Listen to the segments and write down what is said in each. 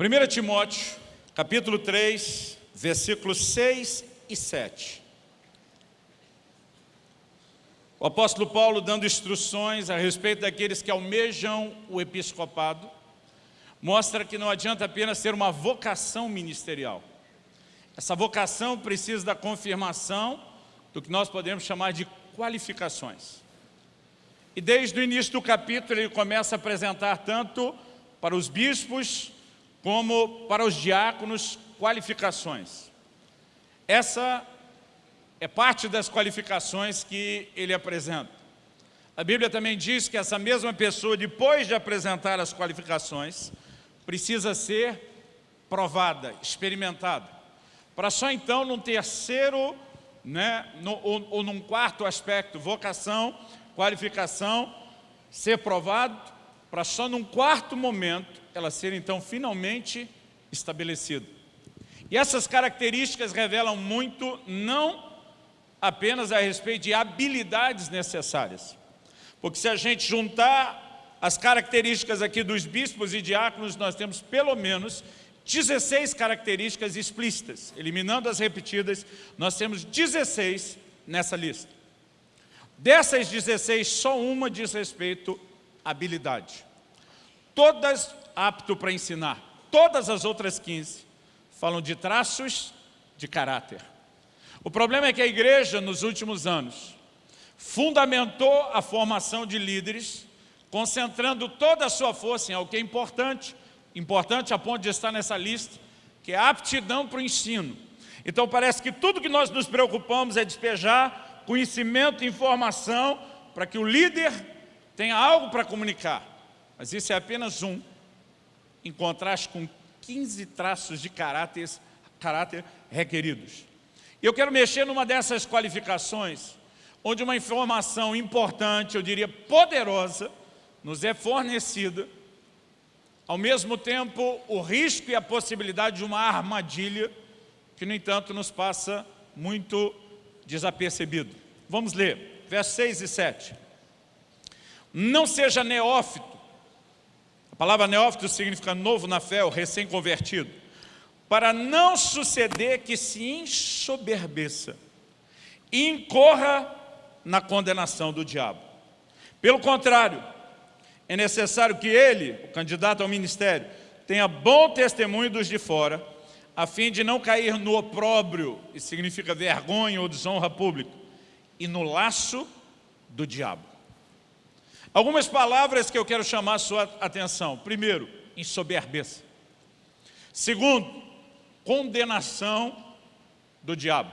1 Timóteo, capítulo 3, versículos 6 e 7. O apóstolo Paulo dando instruções a respeito daqueles que almejam o episcopado, mostra que não adianta apenas ter uma vocação ministerial. Essa vocação precisa da confirmação do que nós podemos chamar de qualificações. E desde o início do capítulo ele começa a apresentar tanto para os bispos como para os diáconos qualificações. Essa é parte das qualificações que ele apresenta. A Bíblia também diz que essa mesma pessoa, depois de apresentar as qualificações, precisa ser provada, experimentada. Para só então, num terceiro, né, no, ou, ou num quarto aspecto, vocação, qualificação, ser provado, para só num quarto momento, ela ser então finalmente estabelecida. E essas características revelam muito, não apenas a respeito de habilidades necessárias. Porque se a gente juntar as características aqui dos bispos e diáconos, nós temos pelo menos 16 características explícitas. Eliminando as repetidas, nós temos 16 nessa lista. Dessas 16, só uma diz respeito habilidade. Todas apto para ensinar. Todas as outras 15 falam de traços de caráter. O problema é que a igreja, nos últimos anos, fundamentou a formação de líderes, concentrando toda a sua força em algo que é importante, importante a ponto de estar nessa lista, que é a aptidão para o ensino. Então parece que tudo que nós nos preocupamos é despejar conhecimento e informação para que o líder tenha algo para comunicar. Mas isso é apenas um, em contraste com 15 traços de caráter, caráter requeridos. E eu quero mexer numa dessas qualificações, onde uma informação importante, eu diria poderosa, nos é fornecida, ao mesmo tempo o risco e a possibilidade de uma armadilha, que no entanto nos passa muito desapercebido. Vamos ler, versos 6 e 7. Não seja neófito, a palavra neófito significa novo na fé, ou recém-convertido para não suceder que se ensoberbeça e incorra na condenação do diabo. Pelo contrário, é necessário que ele, o candidato ao ministério, tenha bom testemunho dos de fora, a fim de não cair no opróbrio, que significa vergonha ou desonra pública, e no laço do diabo. Algumas palavras que eu quero chamar a sua atenção. Primeiro, ensoberbeça. Segundo, condenação do diabo.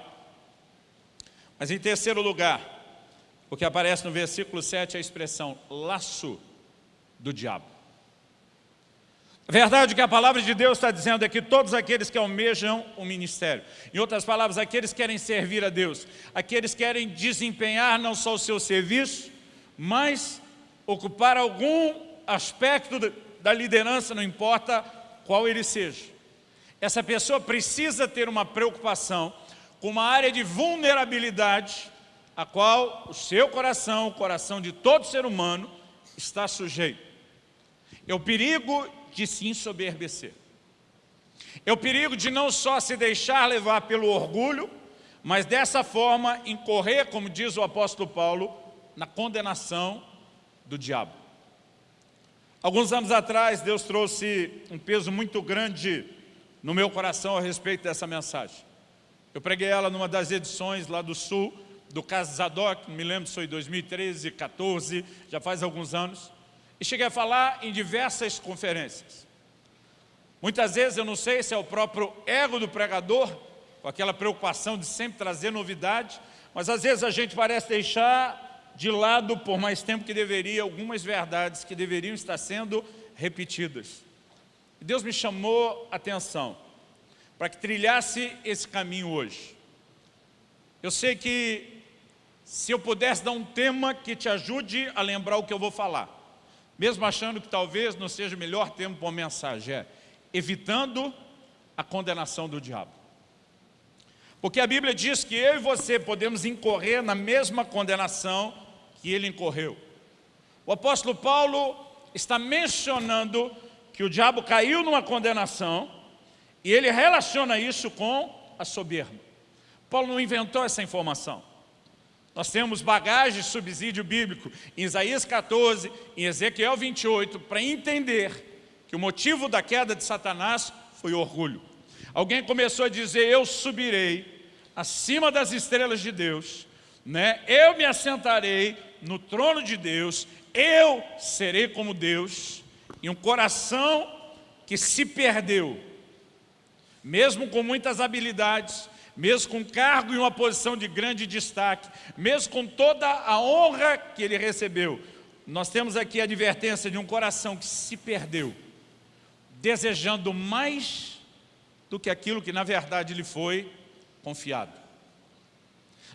Mas em terceiro lugar, o que aparece no versículo 7 é a expressão laço do diabo. A verdade que a palavra de Deus está dizendo é que todos aqueles que almejam o ministério, em outras palavras, aqueles que querem servir a Deus, aqueles que querem desempenhar não só o seu serviço, mas ocupar algum aspecto da liderança, não importa qual ele seja. Essa pessoa precisa ter uma preocupação com uma área de vulnerabilidade a qual o seu coração, o coração de todo ser humano está sujeito. É o perigo de se ensoberbecer. É o perigo de não só se deixar levar pelo orgulho, mas dessa forma incorrer, como diz o apóstolo Paulo, na condenação do diabo. Alguns anos atrás, Deus trouxe um peso muito grande no meu coração a respeito dessa mensagem. Eu preguei ela numa das edições lá do Sul, do Caso Zadok, me lembro se foi 2013, 14, já faz alguns anos, e cheguei a falar em diversas conferências. Muitas vezes eu não sei se é o próprio ego do pregador, com aquela preocupação de sempre trazer novidade, mas às vezes a gente parece deixar de lado por mais tempo que deveria algumas verdades que deveriam estar sendo repetidas. Deus me chamou a atenção para que trilhasse esse caminho hoje. Eu sei que se eu pudesse dar um tema que te ajude a lembrar o que eu vou falar, mesmo achando que talvez não seja o melhor tema para uma mensagem, é evitando a condenação do diabo. Porque a Bíblia diz que eu e você podemos incorrer na mesma condenação que ele incorreu. O apóstolo Paulo está mencionando que o diabo caiu numa condenação e ele relaciona isso com a soberba. Paulo não inventou essa informação. Nós temos bagagem, subsídio bíblico em Isaías 14, em Ezequiel 28, para entender que o motivo da queda de Satanás foi orgulho. Alguém começou a dizer, eu subirei acima das estrelas de Deus, né? eu me assentarei no trono de Deus, eu serei como Deus, e um coração que se perdeu, mesmo com muitas habilidades, mesmo com cargo e uma posição de grande destaque, mesmo com toda a honra que ele recebeu, nós temos aqui a advertência de um coração que se perdeu, desejando mais do que aquilo que na verdade lhe foi confiado.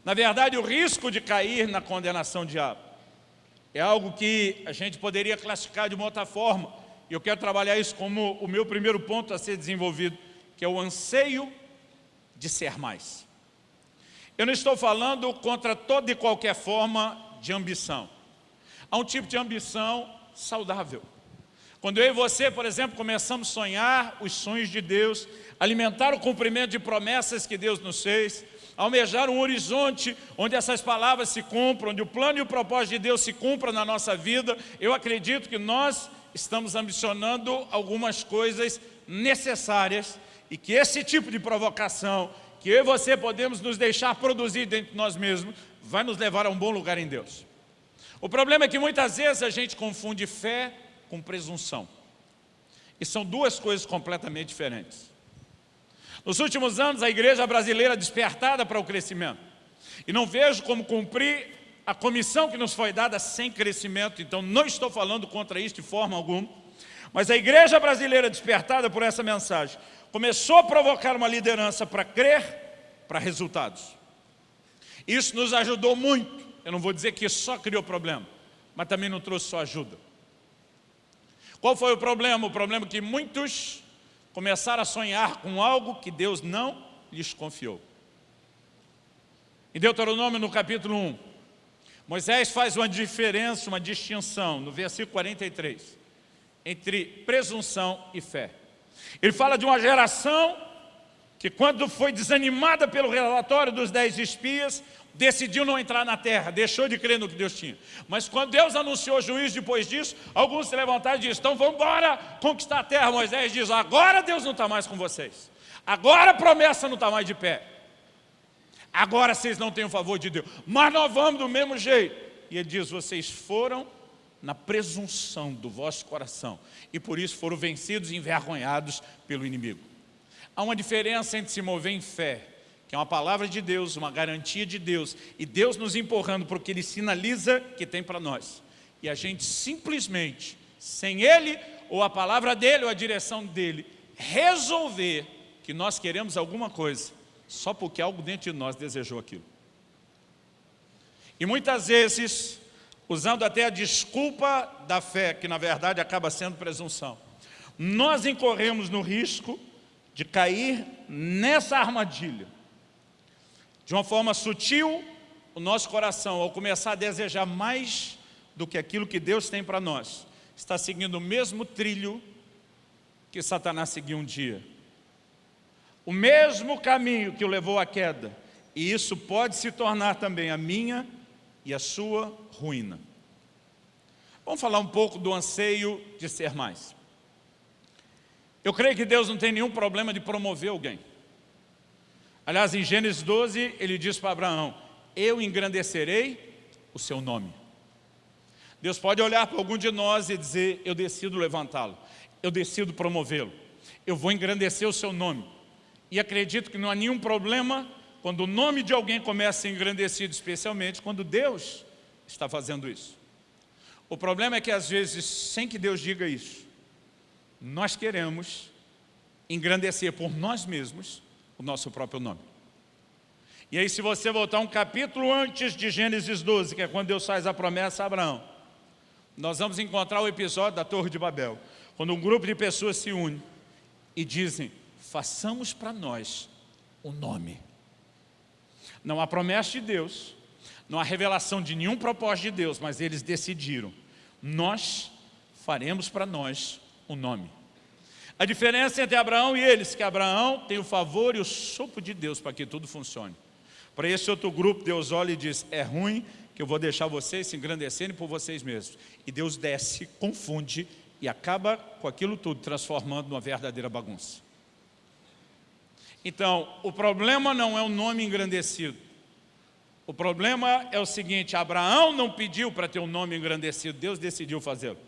Na verdade, o risco de cair na condenação diabo é algo que a gente poderia classificar de uma outra forma, e eu quero trabalhar isso como o meu primeiro ponto a ser desenvolvido, que é o anseio de ser mais. Eu não estou falando contra toda e qualquer forma de ambição. Há um tipo de ambição saudável. Quando eu e você, por exemplo, começamos a sonhar os sonhos de Deus, alimentar o cumprimento de promessas que Deus nos fez, almejar um horizonte onde essas palavras se cumpram, onde o plano e o propósito de Deus se cumpram na nossa vida, eu acredito que nós estamos ambicionando algumas coisas necessárias e que esse tipo de provocação, que eu e você podemos nos deixar produzir dentro de nós mesmos, vai nos levar a um bom lugar em Deus. O problema é que muitas vezes a gente confunde fé com presunção. E são duas coisas completamente diferentes. Nos últimos anos, a igreja brasileira despertada para o crescimento. E não vejo como cumprir a comissão que nos foi dada sem crescimento, então não estou falando contra isso de forma alguma. Mas a igreja brasileira despertada por essa mensagem começou a provocar uma liderança para crer para resultados. Isso nos ajudou muito. Eu não vou dizer que só criou problema, mas também não trouxe só ajuda. Qual foi o problema? O problema que muitos começaram a sonhar com algo que Deus não lhes confiou. Em Deuteronômio, no capítulo 1, Moisés faz uma diferença, uma distinção, no versículo 43, entre presunção e fé. Ele fala de uma geração que quando foi desanimada pelo relatório dos dez espias, decidiu não entrar na terra, deixou de crer no que Deus tinha. Mas quando Deus anunciou juízo depois disso, alguns se levantaram e disseram, então vamos embora conquistar a terra. Moisés diz, agora Deus não está mais com vocês. Agora a promessa não está mais de pé. Agora vocês não têm o favor de Deus. Mas nós vamos do mesmo jeito. E ele diz, vocês foram na presunção do vosso coração e por isso foram vencidos e envergonhados pelo inimigo. Há uma diferença entre se mover em fé que é uma palavra de Deus, uma garantia de Deus, e Deus nos empurrando porque Ele sinaliza que tem para nós. E a gente simplesmente, sem Ele, ou a palavra dEle, ou a direção dEle, resolver que nós queremos alguma coisa, só porque algo dentro de nós desejou aquilo. E muitas vezes, usando até a desculpa da fé, que na verdade acaba sendo presunção, nós incorremos no risco de cair nessa armadilha de uma forma sutil, o nosso coração, ao começar a desejar mais do que aquilo que Deus tem para nós, está seguindo o mesmo trilho que Satanás seguiu um dia. O mesmo caminho que o levou à queda. E isso pode se tornar também a minha e a sua ruína. Vamos falar um pouco do anseio de ser mais. Eu creio que Deus não tem nenhum problema de promover alguém. Aliás, em Gênesis 12, ele diz para Abraão, eu engrandecerei o seu nome. Deus pode olhar para algum de nós e dizer, eu decido levantá-lo, eu decido promovê-lo, eu vou engrandecer o seu nome. E acredito que não há nenhum problema quando o nome de alguém começa a ser engrandecido, especialmente quando Deus está fazendo isso. O problema é que às vezes, sem que Deus diga isso, nós queremos engrandecer por nós mesmos o nosso próprio nome. E aí se você voltar um capítulo antes de Gênesis 12, que é quando Deus faz a promessa a Abraão, nós vamos encontrar o episódio da Torre de Babel, quando um grupo de pessoas se une e dizem, façamos para nós o nome. Não há promessa de Deus, não há revelação de nenhum propósito de Deus, mas eles decidiram, nós faremos para nós o nome. A diferença entre Abraão e eles, que Abraão tem o favor e o sopro de Deus para que tudo funcione. Para esse outro grupo, Deus olha e diz, é ruim que eu vou deixar vocês se engrandecerem por vocês mesmos. E Deus desce, confunde e acaba com aquilo tudo, transformando numa verdadeira bagunça. Então, o problema não é o nome engrandecido. O problema é o seguinte, Abraão não pediu para ter um nome engrandecido, Deus decidiu fazê-lo.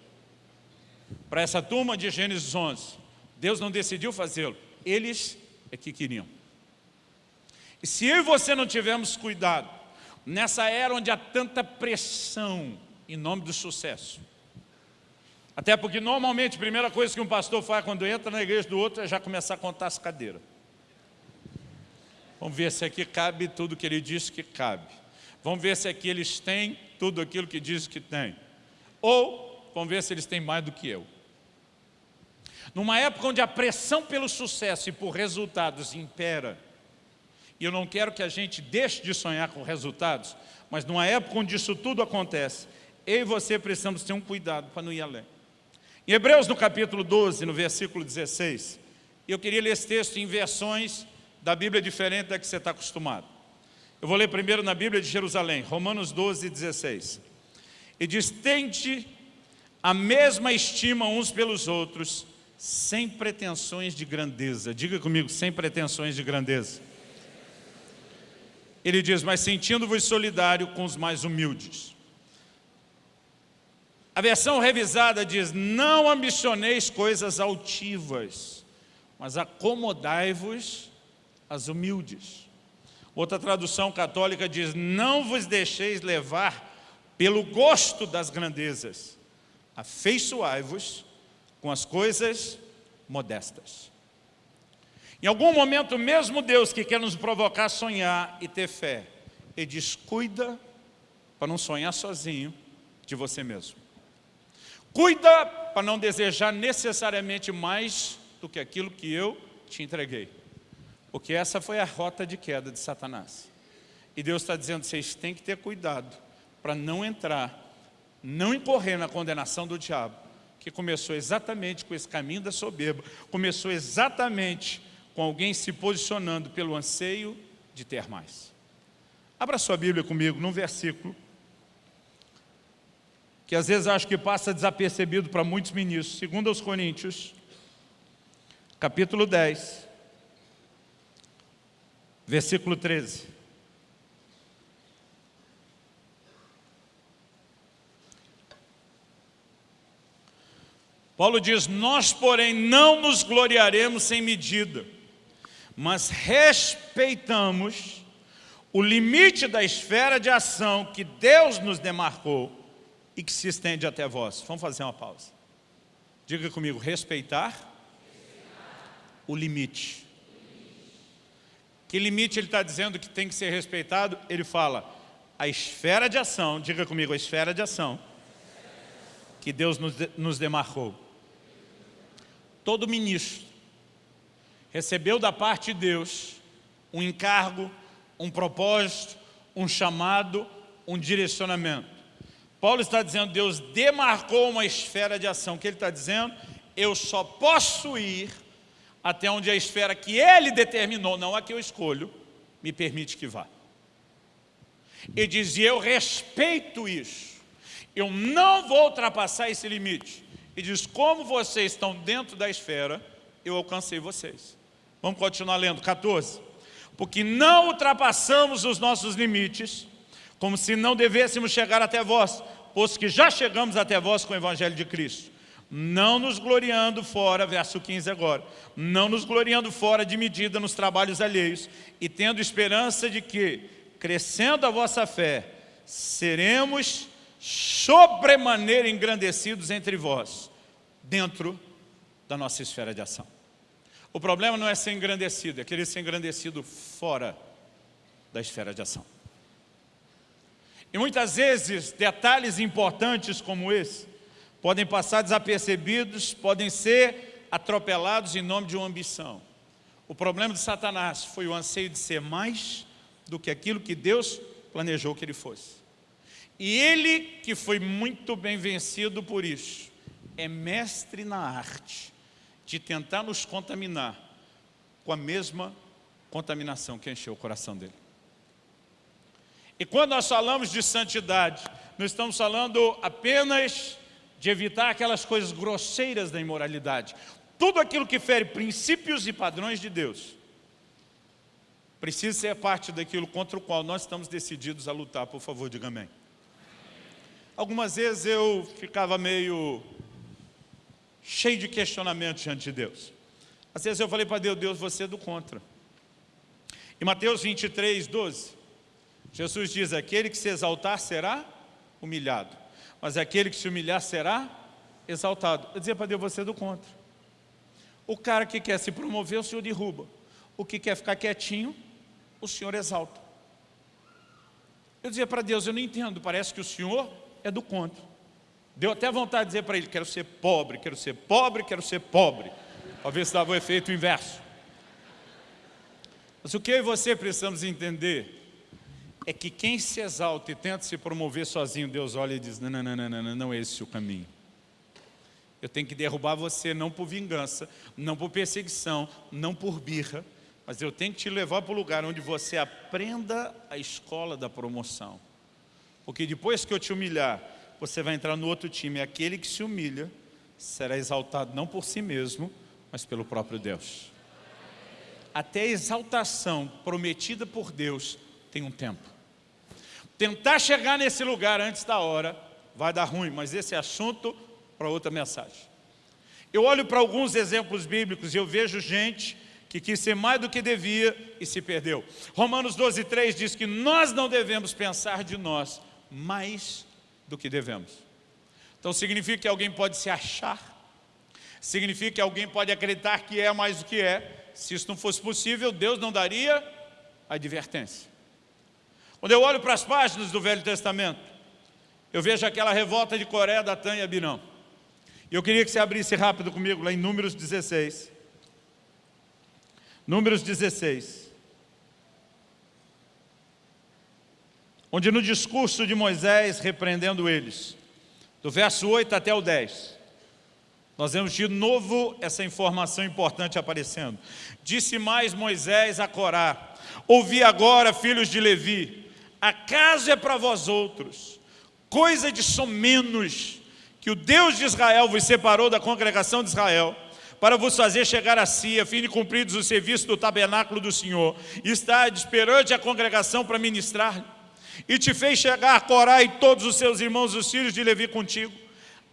Para essa turma de Gênesis 11, Deus não decidiu fazê-lo, eles é que queriam. E se eu e você não tivermos cuidado, nessa era onde há tanta pressão em nome do sucesso, até porque normalmente a primeira coisa que um pastor faz quando entra na igreja do outro é já começar a contar as cadeiras. Vamos ver se aqui cabe tudo que ele disse que cabe. Vamos ver se aqui eles têm tudo aquilo que diz que tem. Ou vamos ver se eles têm mais do que eu. Numa época onde a pressão pelo sucesso e por resultados impera, e eu não quero que a gente deixe de sonhar com resultados, mas numa época onde isso tudo acontece, eu e você precisamos ter um cuidado para não ir além. Em Hebreus, no capítulo 12, no versículo 16, eu queria ler esse texto em versões da Bíblia diferente da que você está acostumado. Eu vou ler primeiro na Bíblia de Jerusalém, Romanos 12, 16. E diz, tente a mesma estima uns pelos outros, sem pretensões de grandeza. Diga comigo, sem pretensões de grandeza. Ele diz, mas sentindo-vos solidário com os mais humildes. A versão revisada diz, não ambicioneis coisas altivas, mas acomodai-vos às humildes. Outra tradução católica diz, não vos deixeis levar pelo gosto das grandezas, afeiçoai-vos com as coisas modestas. Em algum momento, mesmo Deus que quer nos provocar a sonhar e ter fé, Ele diz, cuida para não sonhar sozinho de você mesmo. Cuida para não desejar necessariamente mais do que aquilo que eu te entreguei. Porque essa foi a rota de queda de Satanás. E Deus está dizendo, vocês têm que ter cuidado para não entrar, não incorrer na condenação do diabo, que começou exatamente com esse caminho da soberba, começou exatamente com alguém se posicionando pelo anseio de ter mais. Abra sua Bíblia comigo num versículo que às vezes acho que passa desapercebido para muitos ministros. Segundo aos Coríntios, capítulo 10, versículo 13. Paulo diz, nós porém não nos gloriaremos sem medida, mas respeitamos o limite da esfera de ação que Deus nos demarcou e que se estende até vós. Vamos fazer uma pausa. Diga comigo, respeitar, respeitar. o limite. Que limite ele está dizendo que tem que ser respeitado? Ele fala, a esfera de ação, diga comigo, a esfera de ação que Deus nos, nos demarcou. Todo ministro recebeu da parte de Deus um encargo, um propósito, um chamado, um direcionamento. Paulo está dizendo, Deus demarcou uma esfera de ação. O que ele está dizendo? Eu só posso ir até onde a esfera que ele determinou, não a que eu escolho, me permite que vá. E eu respeito isso. Eu não vou ultrapassar esse limite. E diz, como vocês estão dentro da esfera, eu alcancei vocês. Vamos continuar lendo, 14. Porque não ultrapassamos os nossos limites, como se não devêssemos chegar até vós, posto que já chegamos até vós com o Evangelho de Cristo. Não nos gloriando fora, verso 15 agora, não nos gloriando fora de medida nos trabalhos alheios, e tendo esperança de que, crescendo a vossa fé, seremos sobremaneira engrandecidos entre vós, dentro da nossa esfera de ação. O problema não é ser engrandecido, é querer ser engrandecido fora da esfera de ação. E muitas vezes, detalhes importantes como esse, podem passar desapercebidos, podem ser atropelados em nome de uma ambição. O problema de Satanás foi o anseio de ser mais do que aquilo que Deus planejou que ele fosse. E ele, que foi muito bem vencido por isso, é mestre na arte de tentar nos contaminar com a mesma contaminação que encheu o coração dele. E quando nós falamos de santidade, não estamos falando apenas de evitar aquelas coisas grosseiras da imoralidade. Tudo aquilo que fere princípios e padrões de Deus precisa ser parte daquilo contra o qual nós estamos decididos a lutar. Por favor, diga amém. Algumas vezes eu ficava meio cheio de questionamentos diante de Deus. Às vezes eu falei para Deus, Deus, você é do contra. Em Mateus 23, 12, Jesus diz, aquele que se exaltar será humilhado, mas aquele que se humilhar será exaltado. Eu dizia para Deus, você é do contra. O cara que quer se promover, o Senhor derruba. O que quer ficar quietinho, o Senhor exalta. Eu dizia para Deus, eu não entendo, parece que o Senhor é do contra. Deu até vontade de dizer para ele, quero ser pobre, quero ser pobre, quero ser pobre. Para ver se dava o efeito inverso. Mas o que eu e você precisamos entender é que quem se exalta e tenta se promover sozinho, Deus olha e diz, não, não, não, não, não, não é esse o caminho. Eu tenho que derrubar você não por vingança, não por perseguição, não por birra, mas eu tenho que te levar para o lugar onde você aprenda a escola da promoção. Porque depois que eu te humilhar, você vai entrar no outro time. Aquele que se humilha será exaltado não por si mesmo, mas pelo próprio Deus até a exaltação prometida por Deus tem um tempo. Tentar chegar nesse lugar antes da hora vai dar ruim, mas esse é assunto para outra mensagem. Eu olho para alguns exemplos bíblicos e eu vejo gente que quis ser mais do que devia e se perdeu. Romanos 12, 3 diz que nós não devemos pensar de nós mais do que devemos. Então significa que alguém pode se achar, significa que alguém pode acreditar que é mais do que é, se isso não fosse possível, Deus não daria advertência. Quando eu olho para as páginas do Velho Testamento, eu vejo aquela revolta de Coré, Datã e Abirão. E eu queria que você abrisse rápido comigo lá em Números 16. Números 16. Onde no discurso de Moisés repreendendo eles, do verso 8 até o 10, nós vemos de novo essa informação importante aparecendo. Disse mais Moisés a Corá, ouvi agora, filhos de Levi, acaso é para vós outros, coisa de somenos, que o Deus de Israel vos separou da congregação de Israel, para vos fazer chegar a si, a fim de cumpridos o serviço do tabernáculo do Senhor, e estar perante a congregação para ministrar, e te fez chegar Corá e todos os seus irmãos, os filhos de Levi contigo,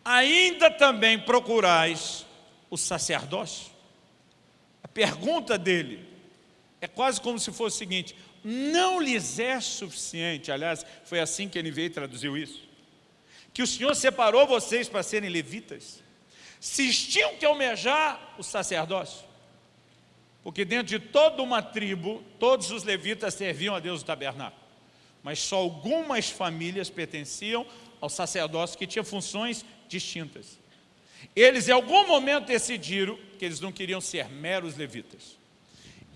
ainda também procurais o sacerdócio? A pergunta dele é quase como se fosse o seguinte, não lhes é suficiente, aliás, foi assim que ele veio e traduziu isso, que o Senhor separou vocês para serem levitas, se tinham que almejar o sacerdócio, porque dentro de toda uma tribo, todos os levitas serviam a Deus do tabernáculo, mas só algumas famílias pertenciam ao sacerdócio que tinha funções distintas. Eles em algum momento decidiram que eles não queriam ser meros levitas.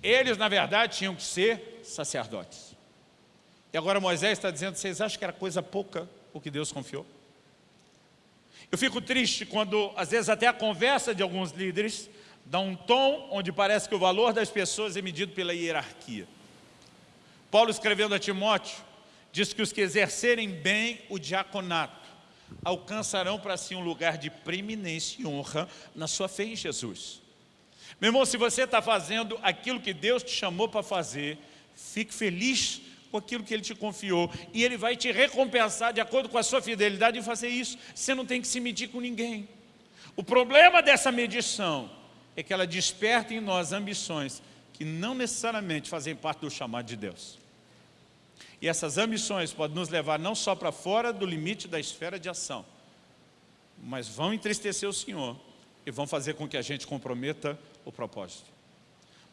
Eles, na verdade, tinham que ser sacerdotes. E agora Moisés está dizendo, vocês acham que era coisa pouca o que Deus confiou? Eu fico triste quando, às vezes, até a conversa de alguns líderes dá um tom onde parece que o valor das pessoas é medido pela hierarquia. Paulo, escrevendo a Timóteo, diz que os que exercerem bem o diaconato alcançarão para si um lugar de preeminência e honra na sua fé em Jesus. Meu irmão, se você está fazendo aquilo que Deus te chamou para fazer, fique feliz com aquilo que Ele te confiou e Ele vai te recompensar de acordo com a sua fidelidade em fazer isso. Você não tem que se medir com ninguém. O problema dessa medição é que ela desperta em nós ambições que não necessariamente fazem parte do chamado de Deus. E essas ambições podem nos levar não só para fora do limite da esfera de ação, mas vão entristecer o Senhor e vão fazer com que a gente comprometa o propósito.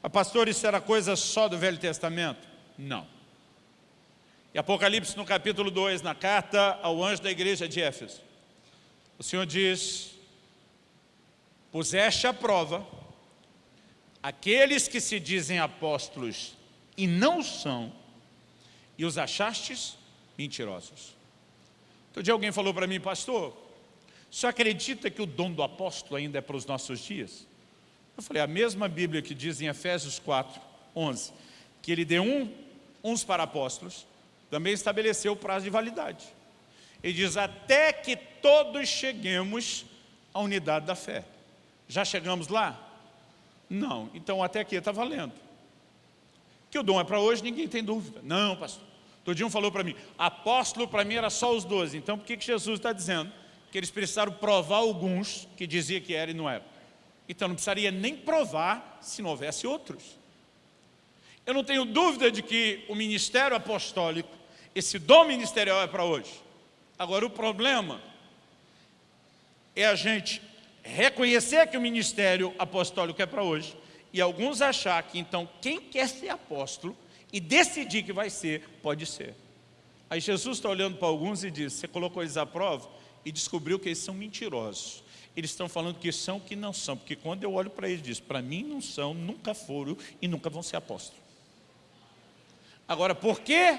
Mas pastor, isso era coisa só do Velho Testamento? Não. E Apocalipse no capítulo 2, na carta ao anjo da igreja de Éfeso, o Senhor diz, puseste à prova aqueles que se dizem apóstolos e não são, e os achastes mentirosos. Outro dia alguém falou para mim, pastor, você acredita que o dom do apóstolo ainda é para os nossos dias? Eu falei, a mesma Bíblia que diz em Efésios 4, 11, que ele deu um, uns para apóstolos, também estabeleceu o prazo de validade. Ele diz, até que todos cheguemos à unidade da fé. Já chegamos lá? Não. Então até aqui está valendo. Que o dom é para hoje, ninguém tem dúvida. Não, pastor. Um falou para mim, apóstolo para mim era só os doze. Então por que, que Jesus está dizendo que eles precisaram provar alguns que dizia que era e não era? Então não precisaria nem provar se não houvesse outros. Eu não tenho dúvida de que o ministério apostólico, esse dom ministerial é para hoje. Agora o problema é a gente reconhecer que o ministério apostólico é para hoje e alguns achar que então quem quer ser apóstolo e decidir que vai ser, pode ser. Aí Jesus está olhando para alguns e diz, você colocou eles à prova e descobriu que eles são mentirosos. Eles estão falando que são que não são, porque quando eu olho para eles, diz, para mim não são, nunca foram e nunca vão ser apóstolos. Agora, por que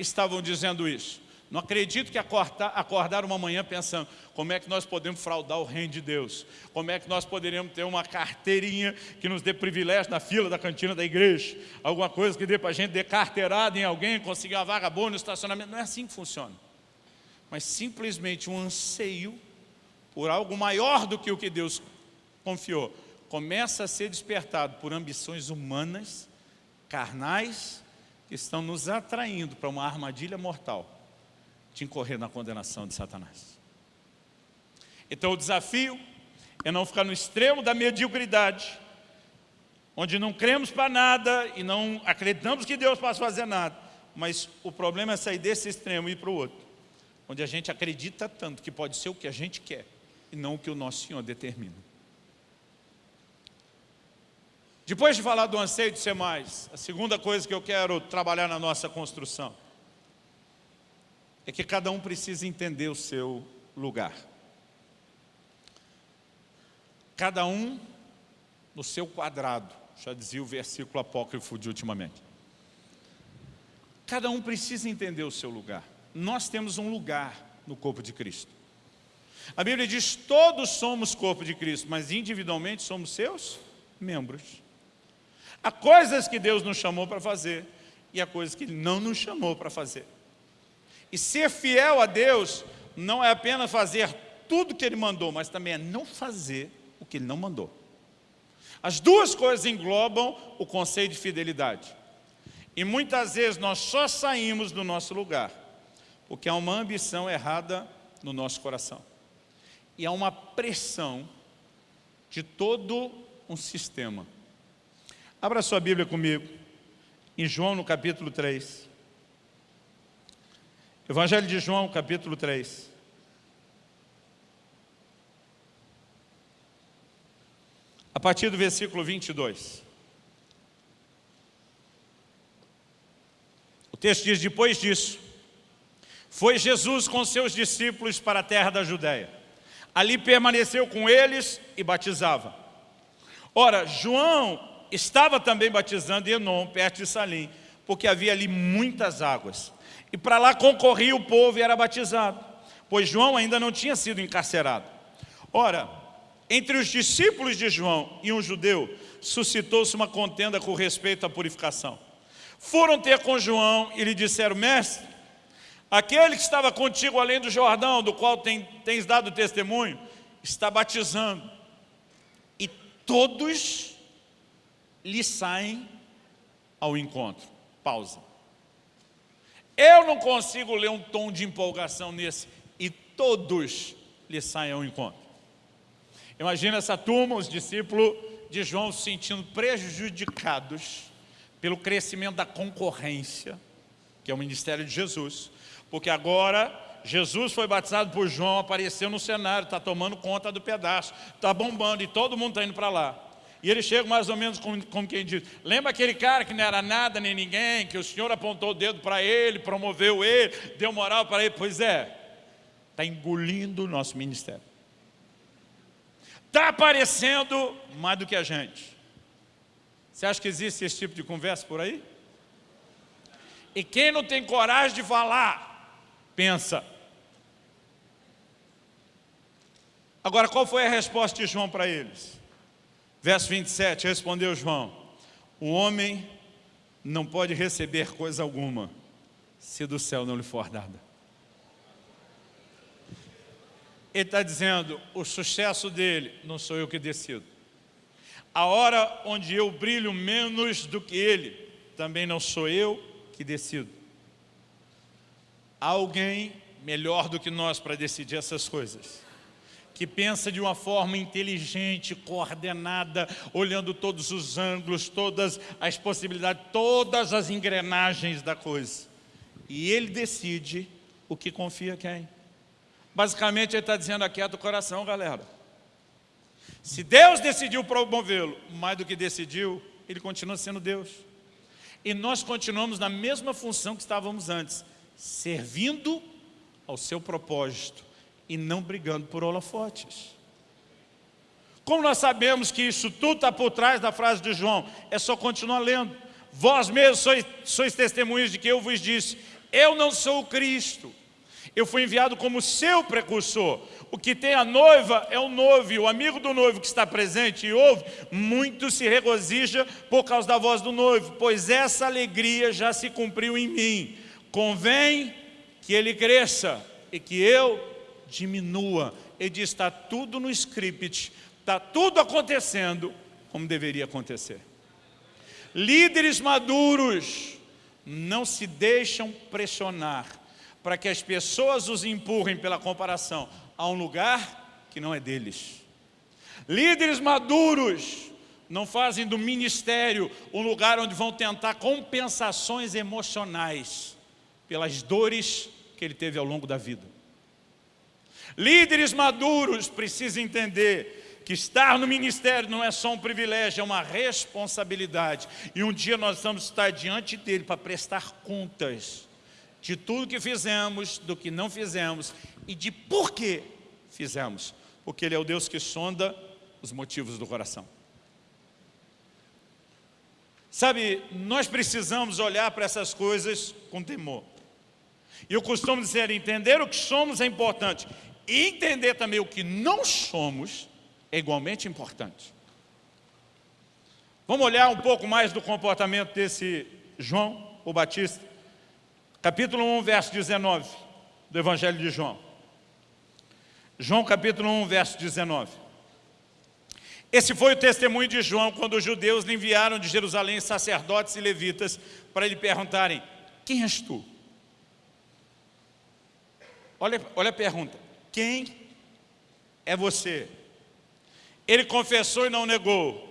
estavam dizendo isso? Não acredito que acordar, acordar uma manhã pensando como é que nós podemos fraudar o reino de Deus, como é que nós poderíamos ter uma carteirinha que nos dê privilégio na fila da cantina da igreja, alguma coisa que dê para a gente ter carteirada em alguém, conseguir uma vaga boa no estacionamento. Não é assim que funciona. Mas simplesmente um anseio por algo maior do que o que Deus confiou, começa a ser despertado por ambições humanas, carnais, que estão nos atraindo para uma armadilha mortal de incorrer na condenação de Satanás. Então o desafio é não ficar no extremo da mediocridade, onde não cremos para nada e não acreditamos que Deus possa fazer nada, mas o problema é sair desse extremo e ir para o outro, onde a gente acredita tanto que pode ser o que a gente quer e não o que o nosso Senhor determina. Depois de falar do anseio de ser mais, a segunda coisa que eu quero trabalhar na nossa construção é que cada um precisa entender o seu lugar. Cada um no seu quadrado, já dizia o versículo apócrifo de ultimamente. Cada um precisa entender o seu lugar. Nós temos um lugar no corpo de Cristo. A Bíblia diz, todos somos corpo de Cristo, mas individualmente somos seus membros. Há coisas que Deus nos chamou para fazer e há coisas que Ele não nos chamou para fazer. E ser fiel a Deus não é apenas fazer tudo que Ele mandou, mas também é não fazer o que Ele não mandou. As duas coisas englobam o conceito de fidelidade. E muitas vezes nós só saímos do nosso lugar, porque há uma ambição errada no nosso coração. E há uma pressão de todo um sistema. Abra sua Bíblia comigo, em João no capítulo 3. Evangelho de João, capítulo 3. A partir do versículo 22. O texto diz, depois disso, foi Jesus com seus discípulos para a terra da Judéia. Ali permaneceu com eles e batizava. Ora, João estava também batizando em Enom, perto de Salim, porque havia ali muitas águas. E para lá concorria o povo e era batizado, pois João ainda não tinha sido encarcerado. Ora, entre os discípulos de João e um judeu, suscitou-se uma contenda com respeito à purificação. Foram ter com João e lhe disseram, mestre, aquele que estava contigo além do Jordão, do qual tem, tens dado testemunho, está batizando. E todos lhe saem ao encontro. Pausa. Eu não consigo ler um tom de empolgação nesse. E todos lhe saem ao encontro. Imagina essa turma, os discípulos de João se sentindo prejudicados pelo crescimento da concorrência, que é o ministério de Jesus. Porque agora Jesus foi batizado por João, apareceu no cenário, está tomando conta do pedaço, está bombando e todo mundo está indo para lá. E ele chega mais ou menos como, como quem diz, lembra aquele cara que não era nada nem ninguém, que o Senhor apontou o dedo para ele, promoveu ele, deu moral para ele? Pois é, está engolindo o nosso ministério. Está aparecendo mais do que a gente. Você acha que existe esse tipo de conversa por aí? E quem não tem coragem de falar, pensa. Agora, qual foi a resposta de João para eles? Verso 27, respondeu João, o homem não pode receber coisa alguma, se do céu não lhe for dada. Ele está dizendo, o sucesso dele não sou eu que decido. A hora onde eu brilho menos do que ele, também não sou eu que decido. Há alguém melhor do que nós para decidir essas coisas que pensa de uma forma inteligente, coordenada, olhando todos os ângulos, todas as possibilidades, todas as engrenagens da coisa. E ele decide o que confia quem. Basicamente ele está dizendo aqui do coração, galera. Se Deus decidiu promovê-lo, mais do que decidiu, ele continua sendo Deus. E nós continuamos na mesma função que estávamos antes, servindo ao seu propósito e não brigando por holofotes. Como nós sabemos que isso tudo está por trás da frase de João? É só continuar lendo. Vós mesmos sois, sois testemunhas de que eu vos disse, eu não sou o Cristo. Eu fui enviado como seu precursor. O que tem a noiva é o noivo, e o amigo do noivo que está presente e ouve, muito se regozija por causa da voz do noivo, pois essa alegria já se cumpriu em mim. Convém que ele cresça e que eu diminua. Ele diz, está tudo no script, está tudo acontecendo como deveria acontecer. Líderes maduros não se deixam pressionar para que as pessoas os empurrem pela comparação a um lugar que não é deles. Líderes maduros não fazem do ministério um lugar onde vão tentar compensações emocionais pelas dores que ele teve ao longo da vida. Líderes maduros precisam entender que estar no ministério não é só um privilégio, é uma responsabilidade. E um dia nós vamos estar diante dele para prestar contas de tudo que fizemos, do que não fizemos e de por que fizemos. Porque ele é o Deus que sonda os motivos do coração. Sabe, nós precisamos olhar para essas coisas com temor. E eu costumo dizer, entender o que somos é importante. E entender também o que não somos é igualmente importante. Vamos olhar um pouco mais do comportamento desse João, o Batista. Capítulo 1, verso 19 do Evangelho de João. João capítulo 1, verso 19. Esse foi o testemunho de João quando os judeus lhe enviaram de Jerusalém sacerdotes e levitas para lhe perguntarem, quem és tu? Olha, olha a pergunta, quem é você? Ele confessou e não negou.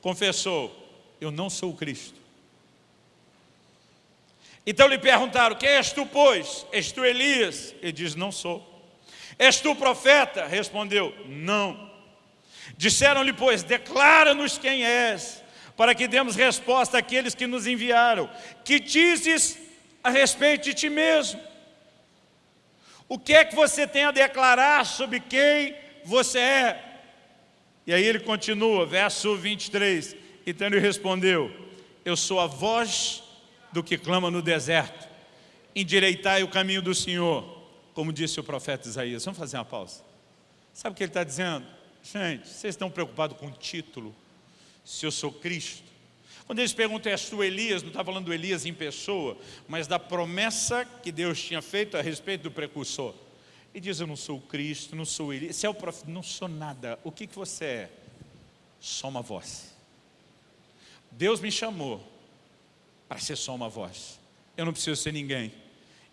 Confessou, eu não sou o Cristo. Então lhe perguntaram, quem és tu, pois? És tu Elias? Ele diz, não sou. És tu profeta? Respondeu, não. Disseram-lhe, pois, declara-nos quem és, para que demos resposta àqueles que nos enviaram. Que dizes a respeito de ti mesmo? O que é que você tem a declarar sobre quem você é? E aí ele continua, verso 23. Então ele respondeu, eu sou a voz do que clama no deserto. Endireitai o caminho do Senhor, como disse o profeta Isaías. Vamos fazer uma pausa. Sabe o que ele está dizendo? Gente, vocês estão preocupados com o título? Se eu sou Cristo? Quando eles perguntam, és tu Elias, não está falando do Elias em pessoa, mas da promessa que Deus tinha feito a respeito do precursor. E diz, eu não sou o Cristo, não sou Elias, você é o profeta, não sou nada. O que, que você é? Só uma voz. Deus me chamou para ser só uma voz. Eu não preciso ser ninguém,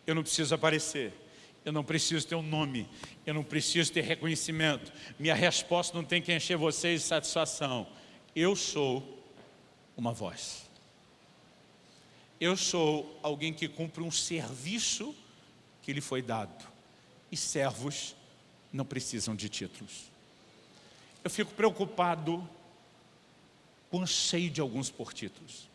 eu não preciso aparecer, eu não preciso ter um nome, eu não preciso ter reconhecimento. Minha resposta não tem que encher vocês de satisfação. Eu sou uma voz. Eu sou alguém que cumpre um serviço que lhe foi dado. E servos não precisam de títulos. Eu fico preocupado com o anseio de alguns por títulos.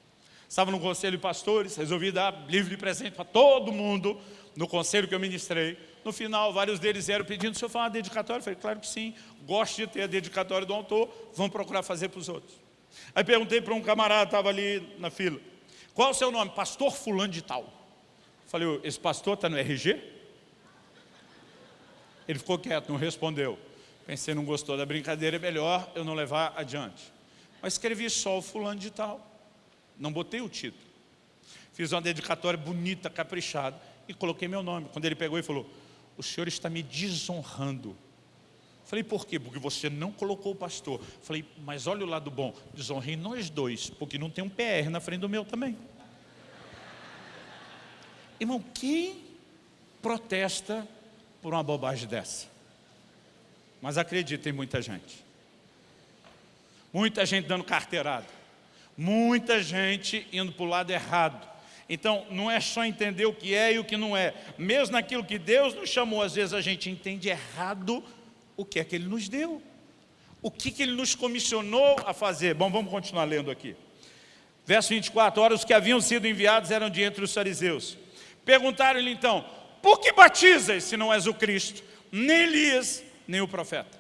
Estava no conselho de pastores, resolvi dar livre presente para todo mundo no conselho que eu ministrei. No final, vários deles eram pedindo, se eu falar uma dedicatória? Eu falei, claro que sim, gosto de ter a dedicatória do autor, vamos procurar fazer para os outros. Aí perguntei para um camarada, estava ali na fila, qual o seu nome? Pastor fulano de tal. Falei, esse pastor está no RG? Ele ficou quieto, não respondeu. Pensei, não gostou da brincadeira, é melhor eu não levar adiante. Mas escrevi só o fulano de tal. Não botei o título. Fiz uma dedicatória bonita, caprichada, e coloquei meu nome. Quando ele pegou e falou, o senhor está me desonrando. Falei, por quê? Porque você não colocou o pastor. Falei, mas olha o lado bom, desonrei nós dois, porque não tem um PR na frente do meu também. Irmão, quem protesta por uma bobagem dessa? Mas acredita em muita gente. Muita gente dando carteirada. Muita gente indo para o lado errado. Então, não é só entender o que é e o que não é. Mesmo naquilo que Deus nos chamou, às vezes a gente entende errado o que é que Ele nos deu. O que, que Ele nos comissionou a fazer. Bom, vamos continuar lendo aqui. Verso 24, ora os que haviam sido enviados eram de entre os fariseus. Perguntaram-lhe então, por que batizas se não és o Cristo, nem Elias, nem o profeta?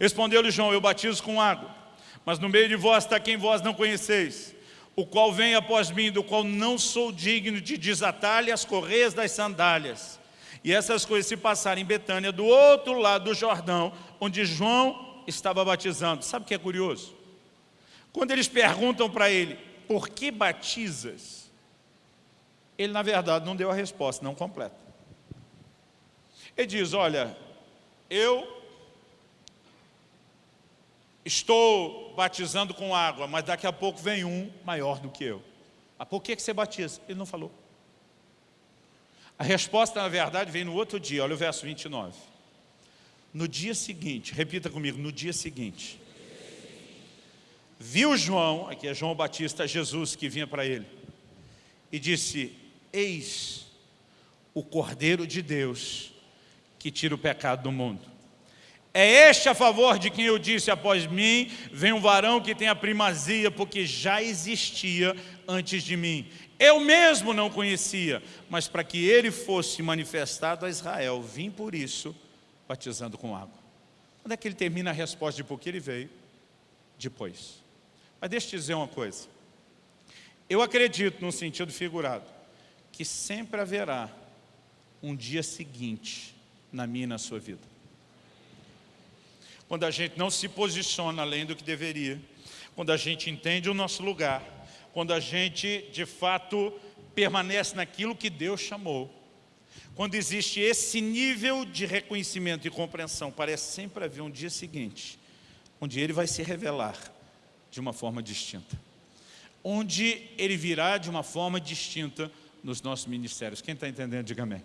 Respondeu-lhe João, eu batizo com água, mas no meio de vós está quem vós não conheceis, o qual vem após mim, do qual não sou digno de desatar-lhe as correias das sandálias. E essas coisas se passaram em Betânia, do outro lado do Jordão, onde João estava batizando. Sabe o que é curioso? Quando eles perguntam para ele, por que batizas? Ele, na verdade, não deu a resposta, não completa. Ele diz, olha, eu estou batizando com água, mas daqui a pouco vem um maior do que eu. Ah, por que, que você batiza? Ele não falou. A resposta, na verdade, vem no outro dia, olha o verso 29. No dia seguinte, repita comigo, no dia seguinte, viu João, aqui é João Batista, Jesus que vinha para ele, e disse, eis o Cordeiro de Deus que tira o pecado do mundo. É este a favor de quem eu disse, após mim, vem um varão que tem a primazia, porque já existia antes de mim. Eu mesmo não conhecia, mas para que ele fosse manifestado a Israel, vim por isso, batizando com água. Quando é que ele termina a resposta de por que ele veio? Depois. Mas deixa eu te dizer uma coisa. Eu acredito, num sentido figurado, que sempre haverá um dia seguinte na minha e na sua vida quando a gente não se posiciona além do que deveria, quando a gente entende o nosso lugar, quando a gente, de fato, permanece naquilo que Deus chamou, quando existe esse nível de reconhecimento e compreensão, parece sempre haver um dia seguinte, onde Ele vai se revelar de uma forma distinta. Onde Ele virá de uma forma distinta nos nossos ministérios. Quem está entendendo, diga amém.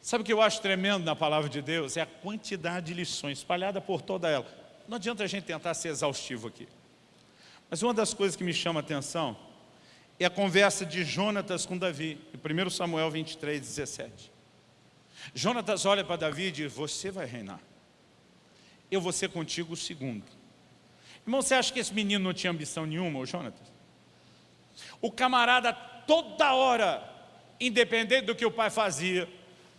Sabe o que eu acho tremendo na palavra de Deus? É a quantidade de lições espalhada por toda ela. Não adianta a gente tentar ser exaustivo aqui. Mas uma das coisas que me chama a atenção é a conversa de Jonatas com Davi, em 1 Samuel 23, 17. Jonatas olha para Davi e diz, você vai reinar. Eu vou ser contigo o segundo. Irmão, você acha que esse menino não tinha ambição nenhuma, o Jonatas? O camarada toda hora, independente do que o pai fazia,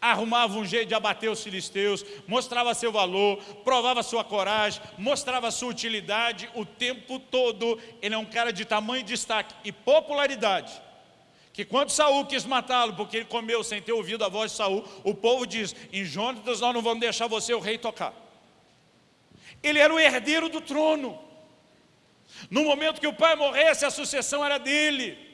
arrumava um jeito de abater os filisteus, mostrava seu valor, provava sua coragem, mostrava sua utilidade o tempo todo. Ele é um cara de tamanho destaque e popularidade. Que quando Saul quis matá-lo, porque ele comeu sem ter ouvido a voz de Saul, o povo diz, em Jonatas nós não vamos deixar você, o rei, tocar. Ele era o herdeiro do trono. No momento que o pai morresse, a sucessão era dele.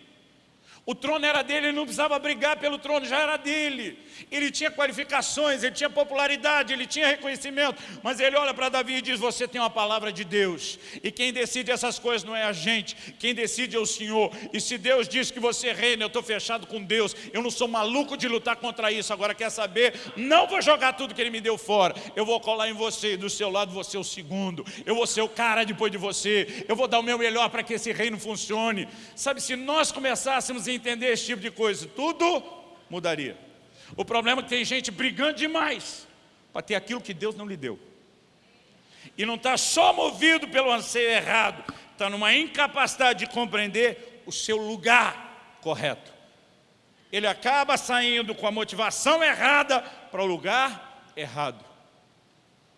O trono era dele, ele não precisava brigar pelo trono, já era dele. Ele tinha qualificações, ele tinha popularidade, ele tinha reconhecimento. Mas ele olha para Davi e diz, você tem uma palavra de Deus. E quem decide essas coisas não é a gente, quem decide é o Senhor. E se Deus diz que você reina, eu estou fechado com Deus. Eu não sou maluco de lutar contra isso. Agora quer saber? Não vou jogar tudo que ele me deu fora. Eu vou colar em você, do seu lado você é o segundo. Eu vou ser o cara depois de você. Eu vou dar o meu melhor para que esse reino funcione. Sabe, se nós começássemos a entender esse tipo de coisa, tudo mudaria. O problema é que tem gente brigando demais para ter aquilo que Deus não lhe deu. E não está só movido pelo anseio errado, está numa incapacidade de compreender o seu lugar correto. Ele acaba saindo com a motivação errada para o lugar errado.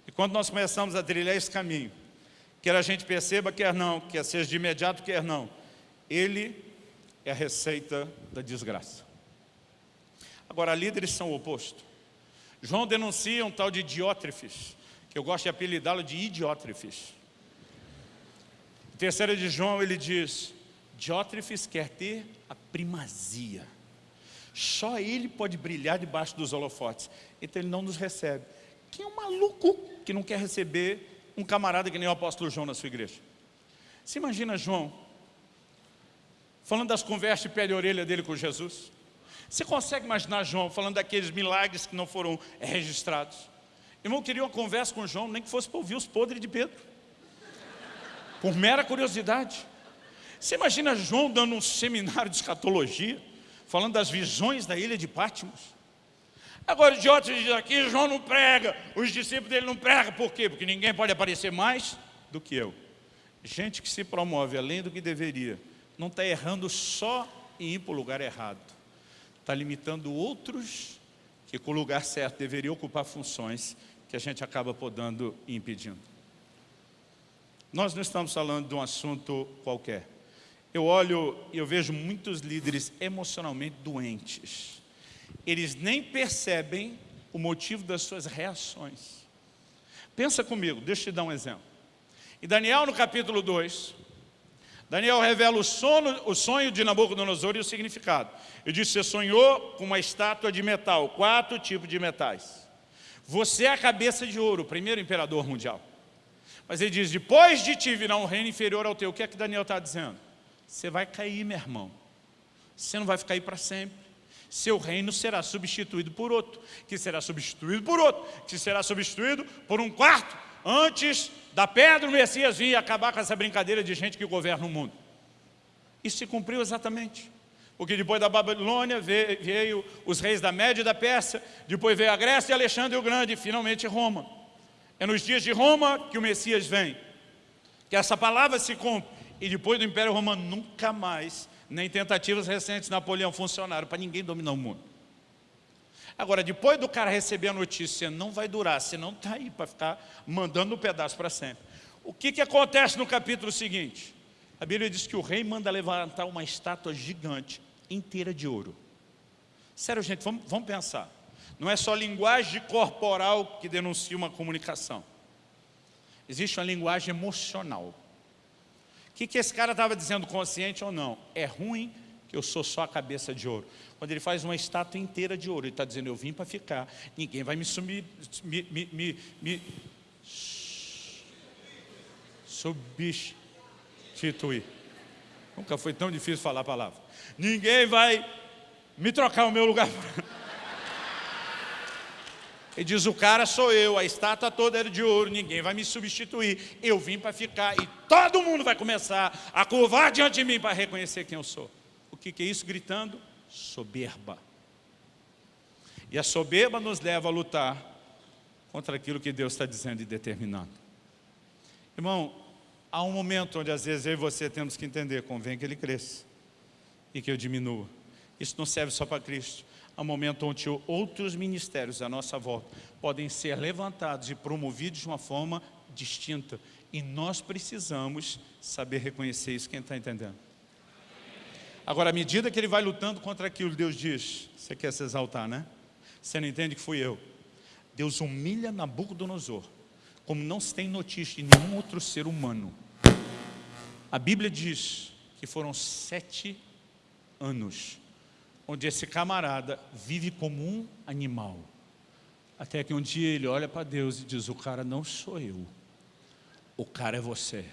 E quando nós começamos a trilhar esse caminho, quer a gente perceba, quer não, quer seja de imediato, quer não, ele é a receita da desgraça. Agora, líderes são o oposto. João denuncia um tal de Diótrefes, que eu gosto de apelidá-lo de Idiótrefes. Terceira de João, ele diz, Diótrefes quer ter a primazia. Só ele pode brilhar debaixo dos holofotes. Então ele não nos recebe. Quem é um maluco que não quer receber um camarada que nem o apóstolo João na sua igreja? Você imagina João, falando das conversas de pé de orelha dele com Jesus? Você consegue imaginar João falando daqueles milagres que não foram registrados? Irmão, queria uma conversa com João, nem que fosse para ouvir os podres de Pedro. Por mera curiosidade. Você imagina João dando um seminário de escatologia, falando das visões da ilha de Pátimos? Agora, idiota diz aqui, João não prega, os discípulos dele não pregam, por quê? Porque ninguém pode aparecer mais do que eu. Gente que se promove além do que deveria, não está errando só em ir para o lugar errado. Está limitando outros que com o lugar certo deveriam ocupar funções que a gente acaba podando e impedindo. Nós não estamos falando de um assunto qualquer. Eu olho e eu vejo muitos líderes emocionalmente doentes eles nem percebem o motivo das suas reações. Pensa comigo, deixa eu te dar um exemplo. Em Daniel, no capítulo 2, Daniel revela o, sono, o sonho de Nabucodonosor e o significado. Ele disse, você sonhou com uma estátua de metal, quatro tipos de metais. Você é a cabeça de ouro, o primeiro imperador mundial. Mas ele diz, depois de ti virá um reino inferior ao teu. O que é que Daniel está dizendo? Você vai cair, meu irmão. Você não vai ficar aí para sempre seu reino será substituído por outro, que será substituído por outro, que será substituído por um quarto, antes da pedra o Messias vir acabar com essa brincadeira de gente que governa o mundo. Isso se cumpriu exatamente. Porque depois da Babilônia veio, os reis da Média e da Pérsia, depois veio a Grécia e Alexandre o Grande, e finalmente Roma. É nos dias de Roma que o Messias vem. Que essa palavra se cumpre. E depois do Império Romano nunca mais nem tentativas recentes Napoleão funcionaram para ninguém dominar o mundo. Agora, depois do cara receber a notícia, não vai durar, você não está aí para ficar mandando um pedaço para sempre. O que, que acontece no capítulo seguinte? A Bíblia diz que o rei manda levantar uma estátua gigante, inteira de ouro. Sério, gente, vamos, vamos pensar. Não é só linguagem corporal que denuncia uma comunicação. Existe uma linguagem emocional. O que, que esse cara estava dizendo, consciente ou não? É ruim que eu sou só a cabeça de ouro. Quando ele faz uma estátua inteira de ouro, ele está dizendo, eu vim para ficar, ninguém vai me sumir, me, me, me, me substituir. Nunca foi tão difícil falar a palavra. Ninguém vai me trocar o meu lugar. Ele diz, o cara sou eu, a estátua toda era de ouro, ninguém vai me substituir. Eu vim para ficar e todo mundo vai começar a curvar diante de mim para reconhecer quem eu sou. Que, que é isso gritando? Soberba. E a soberba nos leva a lutar contra aquilo que Deus está dizendo e determinando. Irmão, há um momento onde às vezes eu e você temos que entender, convém que ele cresça e que eu diminua. Isso não serve só para Cristo a momento onde outros ministérios à nossa volta podem ser levantados e promovidos de uma forma distinta. E nós precisamos saber reconhecer isso, quem está entendendo? Agora, à medida que ele vai lutando contra aquilo, Deus diz, você quer se exaltar, né? Você não entende que fui eu. Deus humilha Nabucodonosor, como não se tem notícia de nenhum outro ser humano. A Bíblia diz que foram sete anos onde esse camarada vive como um animal. Até que um dia ele olha para Deus e diz, o cara não sou eu, o cara é você.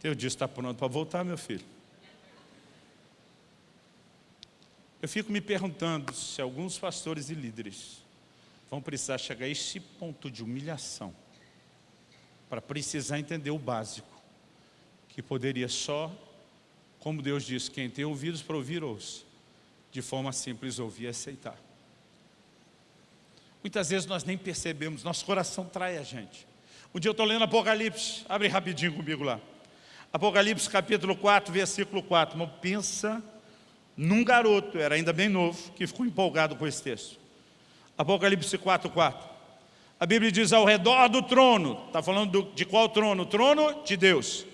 Deus diz, está pronto para voltar, meu filho? Eu fico me perguntando se alguns pastores e líderes vão precisar chegar a esse ponto de humilhação para precisar entender o básico, que poderia só, como Deus diz, quem tem ouvidos para ouvir, ouça de forma simples ouvir e aceitar. Muitas vezes nós nem percebemos, nosso coração trai a gente. Um dia eu estou lendo Apocalipse, abre rapidinho comigo lá. Apocalipse capítulo 4, versículo 4. Mas pensa num garoto, era ainda bem novo, que ficou empolgado com esse texto. Apocalipse 4, 4. A Bíblia diz ao redor do trono, está falando do, de qual trono? O trono de Deus.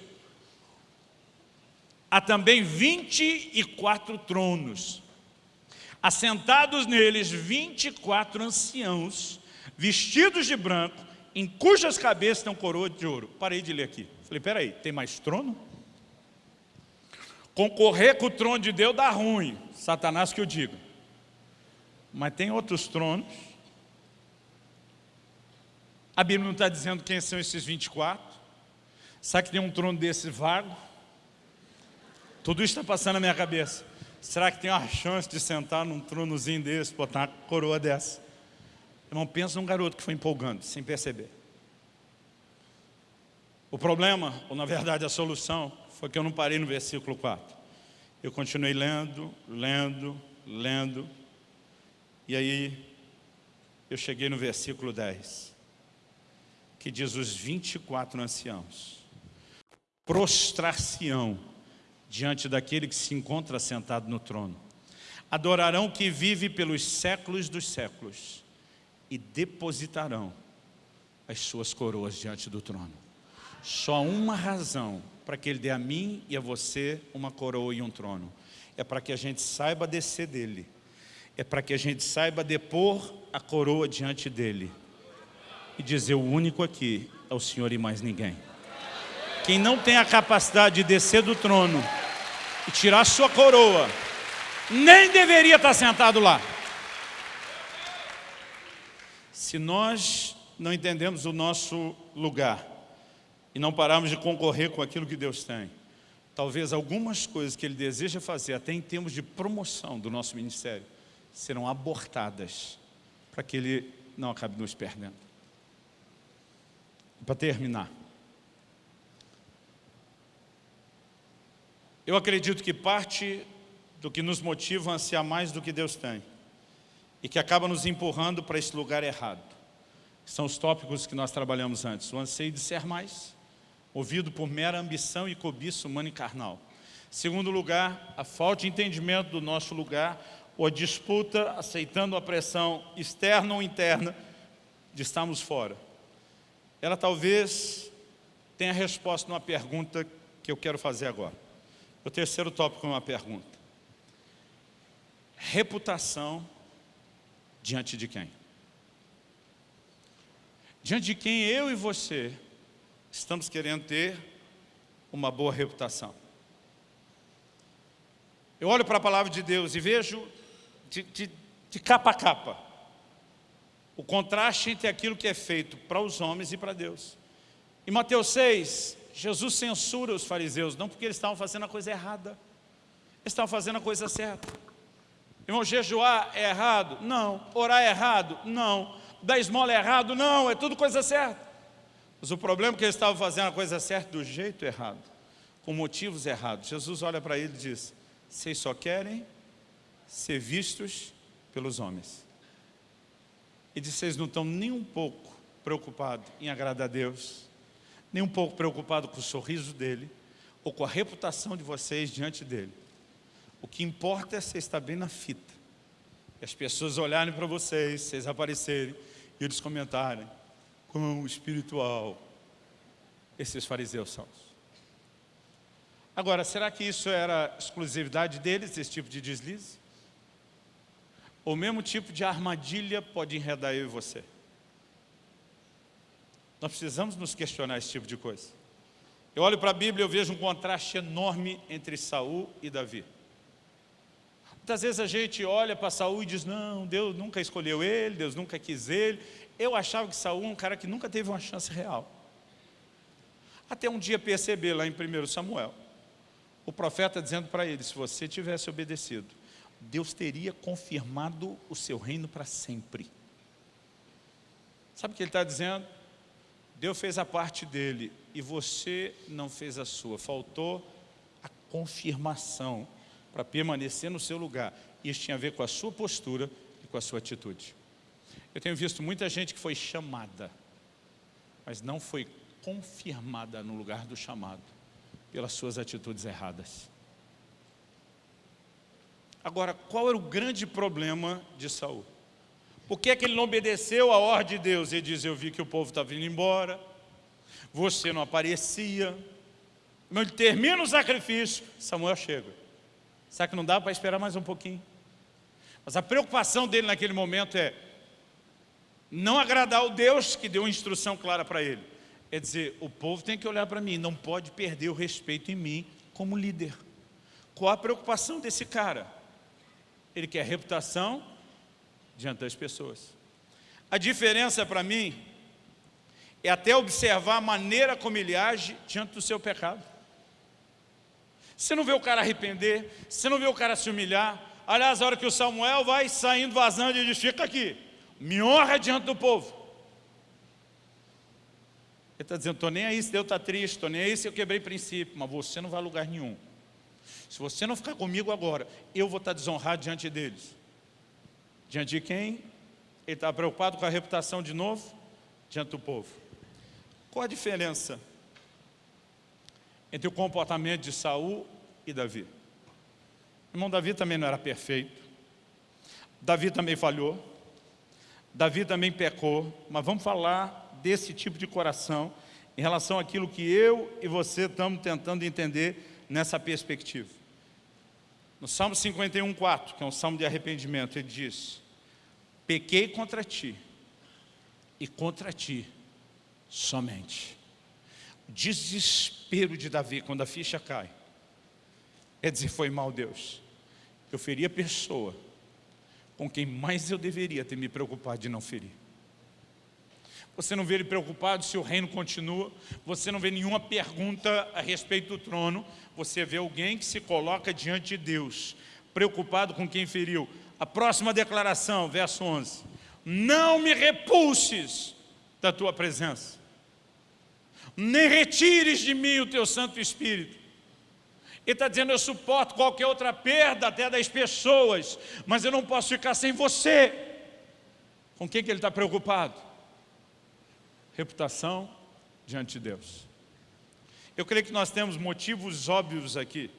Há também 24 tronos assentados neles 24 anciãos, vestidos de branco, em cujas cabeças um coroa de ouro. Parei de ler aqui. Falei, peraí, tem mais trono? Concorrer com o trono de Deus dá ruim, Satanás que eu digo. Mas tem outros tronos. A Bíblia não está dizendo quem são esses 24. Sabe que tem um trono desse vago? Tudo isso está passando na minha cabeça. Será que tem uma chance de sentar num tronozinho desse, botar uma coroa dessa? Irmão, pensa num garoto que foi empolgando, sem perceber. O problema, ou na verdade a solução, foi que eu não parei no versículo 4. Eu continuei lendo, lendo, lendo. E aí, eu cheguei no versículo 10. Que diz os 24 anciãos. Prostrar-se-ão diante daquele que se encontra sentado no trono. Adorarão que vive pelos séculos dos séculos e depositarão as suas coroas diante do trono. Só uma razão para que Ele dê a mim e a você uma coroa e um trono. É para que a gente saiba descer dele. É para que a gente saiba depor a coroa diante dele. E dizer, o único aqui é o Senhor e mais ninguém. Quem não tem a capacidade de descer do trono e tirar sua coroa, nem deveria estar sentado lá. Se nós não entendemos o nosso lugar e não pararmos de concorrer com aquilo que Deus tem, talvez algumas coisas que Ele deseja fazer, até em termos de promoção do nosso ministério, serão abortadas para que Ele não acabe nos perdendo. Para terminar, Eu acredito que parte do que nos motiva a ansiar mais do que Deus tem e que acaba nos empurrando para esse lugar errado. São os tópicos que nós trabalhamos antes. O anseio de ser mais, movido por mera ambição e cobiça humana e carnal. Segundo lugar, a falta de entendimento do nosso lugar ou a disputa aceitando a pressão externa ou interna de estarmos fora. Ela talvez tenha resposta numa pergunta que eu quero fazer agora. O terceiro tópico é uma pergunta. Reputação diante de quem? Diante de quem eu e você estamos querendo ter uma boa reputação. Eu olho para a palavra de Deus e vejo de, de, de capa a capa o contraste entre aquilo que é feito para os homens e para Deus. Em Mateus 6, Jesus censura os fariseus, não porque eles estavam fazendo a coisa errada, eles estavam fazendo a coisa certa. Irmão, jejuar é errado? Não. Orar é errado? Não. Dar esmola é errado? Não, é tudo coisa certa. Mas o problema é que eles estavam fazendo a coisa certa do jeito errado, com motivos errados. Jesus olha para ele e diz, vocês só querem ser vistos pelos homens. E diz, vocês não estão nem um pouco preocupados em agradar a Deus, nem um pouco preocupado com o sorriso dele ou com a reputação de vocês diante dele. O que importa é você estar bem na fita. E as pessoas olharem para vocês, vocês aparecerem e eles comentarem quão espiritual esses fariseus são. Agora, será que isso era exclusividade deles, esse tipo de deslize? O mesmo tipo de armadilha pode enredar eu e você. Nós precisamos nos questionar esse tipo de coisa. Eu olho para a Bíblia e vejo um contraste enorme entre Saul e Davi. Muitas vezes a gente olha para Saul e diz, não, Deus nunca escolheu ele, Deus nunca quis ele. Eu achava que Saul é um cara que nunca teve uma chance real. Até um dia perceber lá em 1 Samuel, o profeta dizendo para ele, se você tivesse obedecido, Deus teria confirmado o seu reino para sempre. Sabe o que ele está dizendo? Deus fez a parte dele e você não fez a sua. Faltou a confirmação para permanecer no seu lugar. Isso tinha a ver com a sua postura e com a sua atitude. Eu tenho visto muita gente que foi chamada, mas não foi confirmada no lugar do chamado, pelas suas atitudes erradas. Agora, qual era o grande problema de Saul? Por que, é que ele não obedeceu a ordem de Deus? Ele diz, eu vi que o povo estava vindo embora, você não aparecia. Ele termina o sacrifício, Samuel chega. Será que não dá para esperar mais um pouquinho? Mas a preocupação dele naquele momento é, não agradar o Deus que deu uma instrução clara para ele. É dizer, o povo tem que olhar para mim, não pode perder o respeito em mim como líder. Qual a preocupação desse cara? Ele quer reputação diante das pessoas. A diferença para mim é até observar a maneira como ele age diante do seu pecado. Você não vê o cara arrepender, você não vê o cara se humilhar. Aliás, a hora que o Samuel vai saindo, vazando, ele diz, fica aqui, me honra diante do povo. Ele está dizendo, estou nem aí se Deus está triste, estou nem aí se eu quebrei princípio, mas você não vai a lugar nenhum. Se você não ficar comigo agora, eu vou estar desonrado diante deles. Diante de quem? Ele está preocupado com a reputação de novo? Diante do povo. Qual a diferença entre o comportamento de Saul e Davi? Irmão Davi também não era perfeito. Davi também falhou. Davi também pecou. Mas vamos falar desse tipo de coração em relação àquilo que eu e você estamos tentando entender nessa perspectiva. No Salmo 51, 4, que é um salmo de arrependimento, ele diz, pequei contra ti, e contra ti somente. O desespero de Davi, quando a ficha cai, é dizer, foi mal Deus. Eu feri a pessoa com quem mais eu deveria ter me preocupado de não ferir. Você não vê ele preocupado se o reino continua, você não vê nenhuma pergunta a respeito do trono, você vê alguém que se coloca diante de Deus, preocupado com quem feriu. A próxima declaração, verso 11. Não me repulses da tua presença, nem retires de mim o teu Santo Espírito. Ele está dizendo, eu suporto qualquer outra perda, até das pessoas, mas eu não posso ficar sem você. Com quem que ele está preocupado? reputação diante de Deus. Eu creio que nós temos motivos óbvios aqui,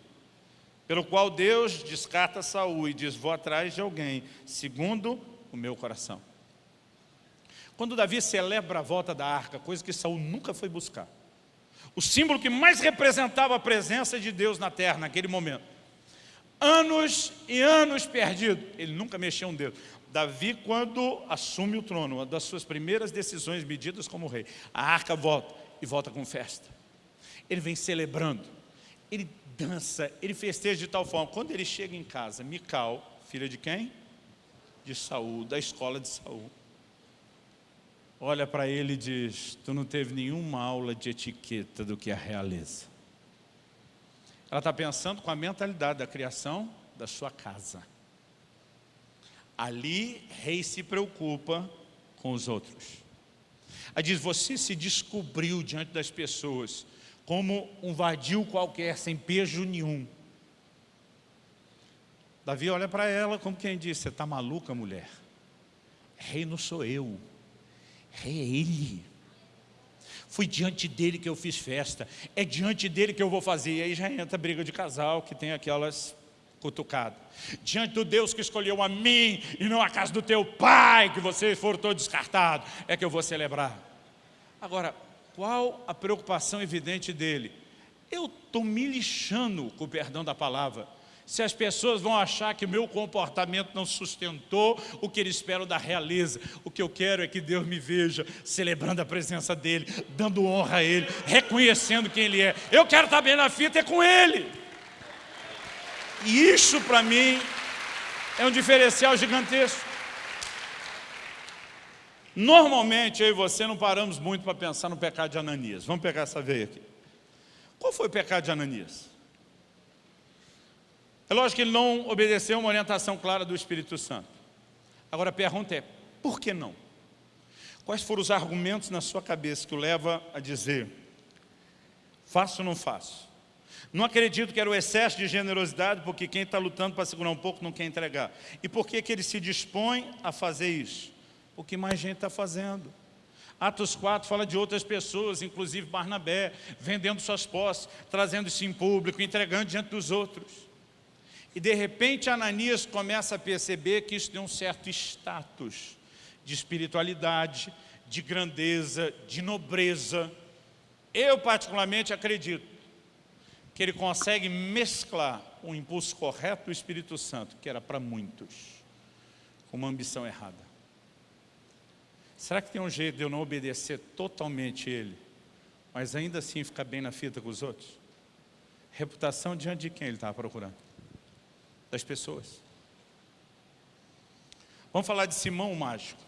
pelo qual Deus descarta Saul e diz, vou atrás de alguém, segundo o meu coração. Quando Davi celebra a volta da arca, coisa que Saul nunca foi buscar, o símbolo que mais representava a presença de Deus na terra naquele momento, anos e anos perdido, ele nunca mexeu um dedo. Davi, quando assume o trono, uma das suas primeiras decisões medidas como rei, a arca volta e volta com festa. Ele vem celebrando, ele dança, ele festeja de tal forma. Quando ele chega em casa, Mical, filha de quem? De Saul, da escola de Saul. Olha para ele e diz, tu não teve nenhuma aula de etiqueta do que a realeza. Ela está pensando com a mentalidade da criação da sua casa. Ali, rei se preocupa com os outros. Aí diz, você se descobriu diante das pessoas como um vadio qualquer, sem pejo nenhum. Davi olha para ela como quem diz, você está maluca, mulher? Rei não sou eu, é ele. Fui diante dele que eu fiz festa, é diante dele que eu vou fazer. E aí já entra a briga de casal, que tem aquelas cutucado. Diante do Deus que escolheu a mim e não a casa do teu pai, que você for todo descartado, é que eu vou celebrar. Agora, qual a preocupação evidente dele? Eu estou me lixando, com o perdão da palavra, se as pessoas vão achar que o meu comportamento não sustentou o que eles esperam da realeza. O que eu quero é que Deus me veja celebrando a presença dEle, dando honra a Ele, reconhecendo quem Ele é. Eu quero estar bem na fita é com Ele. E isso para mim é um diferencial gigantesco. Normalmente eu e você não paramos muito para pensar no pecado de Ananias. Vamos pegar essa veia aqui. Qual foi o pecado de Ananias? É lógico que ele não obedeceu uma orientação clara do Espírito Santo. Agora a pergunta é, por que não? Quais foram os argumentos na sua cabeça que o leva a dizer, faço ou não faço? Não acredito que era o excesso de generosidade, porque quem está lutando para segurar um pouco não quer entregar. E por que, que ele se dispõe a fazer isso? O que mais gente está fazendo. Atos 4 fala de outras pessoas, inclusive Barnabé, vendendo suas posses, trazendo isso em público, entregando diante dos outros. E de repente Ananias começa a perceber que isso tem um certo status de espiritualidade, de grandeza, de nobreza. Eu particularmente acredito que ele consegue mesclar o impulso correto do Espírito Santo, que era para muitos, com uma ambição errada. Será que tem um jeito de eu não obedecer totalmente ele, mas ainda assim ficar bem na fita com os outros? Reputação diante de quem ele estava procurando? Das pessoas. Vamos falar de Simão o Mágico.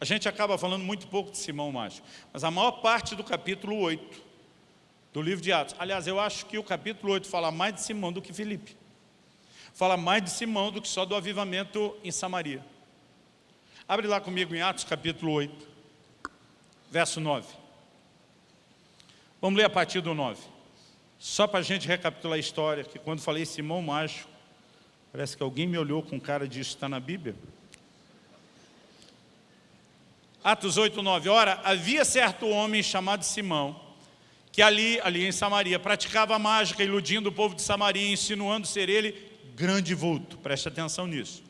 A gente acaba falando muito pouco de Simão o Mágico, mas a maior parte do capítulo 8 do livro de Atos. Aliás, eu acho que o capítulo 8 fala mais de Simão do que Filipe. Fala mais de Simão do que só do avivamento em Samaria. Abre lá comigo em Atos capítulo 8, verso 9. Vamos ler a partir do 9. Só para a gente recapitular a história, que quando falei Simão Macho, parece que alguém me olhou com cara de está na Bíblia. Atos 8, 9. Ora, havia certo homem chamado Simão, que ali, ali em Samaria, praticava mágica, iludindo o povo de Samaria, insinuando ser ele grande vulto. Preste atenção nisso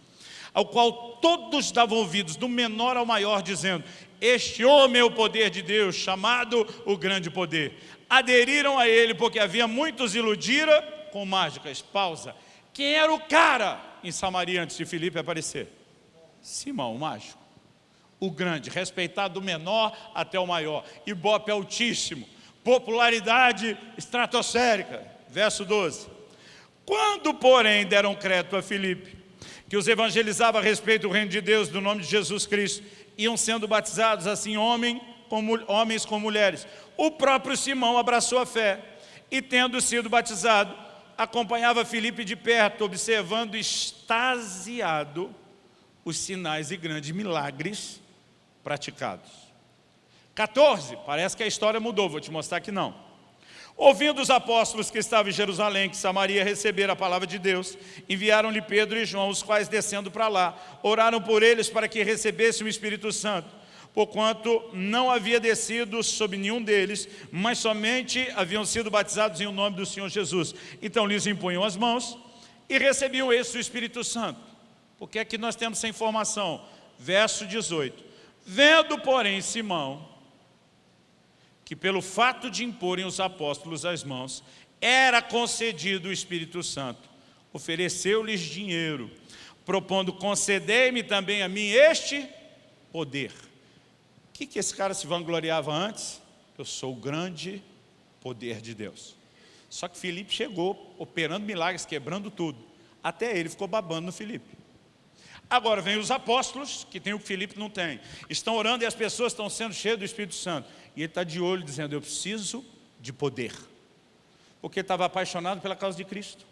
ao qual todos davam ouvidos, do menor ao maior, dizendo, este homem é o poder de Deus, chamado o grande poder. Aderiram a ele, porque havia muitos iludira com mágicas. Pausa. Quem era o cara em Samaria antes de Filipe aparecer? Simão, o mágico. O grande, respeitado do menor até o maior. Ibope altíssimo. Popularidade estratosférica. Verso 12. Quando, porém, deram crédito a Filipe, que os evangelizava a respeito do reino de Deus, do nome de Jesus Cristo, iam sendo batizados assim homem, como, homens com mulheres. O próprio Simão abraçou a fé e tendo sido batizado, acompanhava Filipe de perto, observando extasiado os sinais e grandes milagres praticados. 14, parece que a história mudou, vou te mostrar que não. Ouvindo os apóstolos que estavam em Jerusalém, que Samaria recebera a palavra de Deus, enviaram-lhe Pedro e João, os quais descendo para lá, oraram por eles para que recebessem o Espírito Santo, porquanto não havia descido sobre nenhum deles, mas somente haviam sido batizados em o nome do Senhor Jesus. Então lhes impunham as mãos e recebiam esse o Espírito Santo. Porque aqui nós temos essa informação, verso 18. Vendo, porém, Simão, que pelo fato de imporem os apóstolos as mãos, era concedido o Espírito Santo. Ofereceu-lhes dinheiro, propondo, concedei-me também a mim este poder. Que, que esse cara se vangloriava antes? Eu sou o grande poder de Deus. Só que Filipe chegou, operando milagres, quebrando tudo. Até ele ficou babando no Filipe. Agora vem os apóstolos, que tem o que Filipe não tem. Estão orando e as pessoas estão sendo cheias do Espírito Santo. E ele está de olho dizendo, eu preciso de poder. Porque estava apaixonado pela causa de Cristo.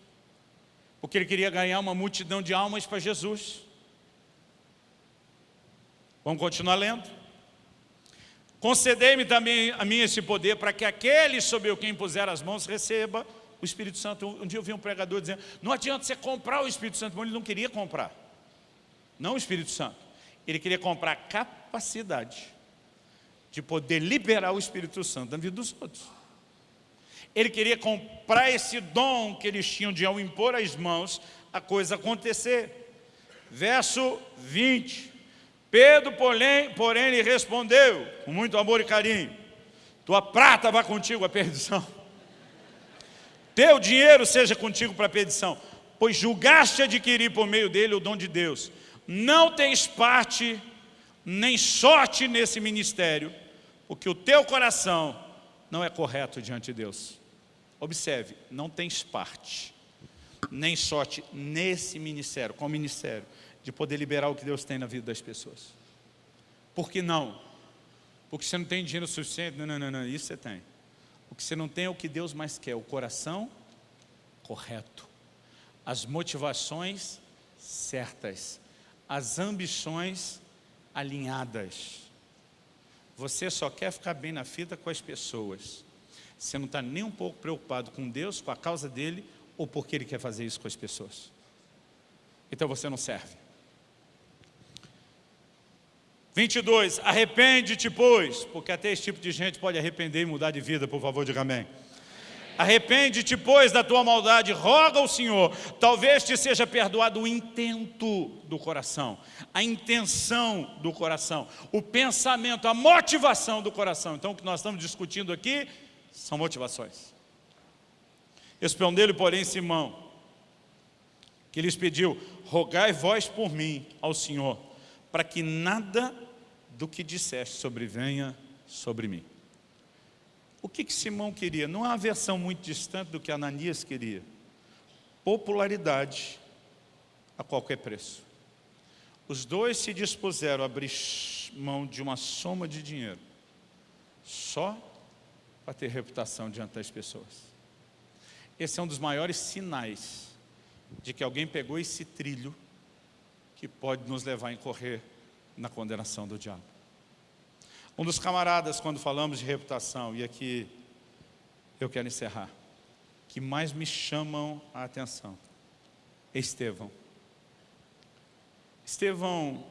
Porque ele queria ganhar uma multidão de almas para Jesus. Vamos continuar lendo? Concedei-me também a mim esse poder para que aquele sobre quem puser as mãos receba o Espírito Santo. Um dia eu vi um pregador dizendo, não adianta você comprar o Espírito Santo. Ele não queria comprar. Não o Espírito Santo. Ele queria comprar capacidade de poder liberar o Espírito Santo na vida dos outros. Ele queria comprar esse dom que eles tinham de ao impor as mãos, a coisa acontecer. Verso 20. Pedro, porém, porém lhe respondeu, com muito amor e carinho, tua prata vá contigo à perdição. Teu dinheiro seja contigo para a perdição, pois julgaste adquirir por meio dele o dom de Deus. Não tens parte nem sorte nesse ministério, porque o teu coração não é correto diante de Deus. Observe, não tens parte, nem sorte nesse ministério, o ministério, de poder liberar o que Deus tem na vida das pessoas. Por que não? Porque você não tem dinheiro suficiente? Não, não, não, não, isso você tem. O que você não tem é o que Deus mais quer, o coração correto. As motivações certas, as ambições alinhadas. Você só quer ficar bem na fita com as pessoas. Você não está nem um pouco preocupado com Deus, com a causa dele, ou porque ele quer fazer isso com as pessoas. Então você não serve. 22, arrepende-te, pois, porque até esse tipo de gente pode arrepender e mudar de vida, por favor, diga amém. Arrepende-te, pois, da tua maldade, roga ao Senhor, talvez te seja perdoado o intento do coração, a intenção do coração, o pensamento, a motivação do coração. Então, o que nós estamos discutindo aqui são motivações. Respondeu-lhe, porém, Simão, que lhes pediu, rogai vós por mim ao Senhor, para que nada do que disseste sobre venha sobre mim. O que, que Simão queria? Não há uma versão muito distante do que Ananias queria. Popularidade a qualquer preço. Os dois se dispuseram a abrir mão de uma soma de dinheiro, só para ter reputação diante das pessoas. Esse é um dos maiores sinais de que alguém pegou esse trilho que pode nos levar a incorrer na condenação do diabo. Um dos camaradas, quando falamos de reputação, e aqui eu quero encerrar, que mais me chamam a atenção, é Estevão. Estevão,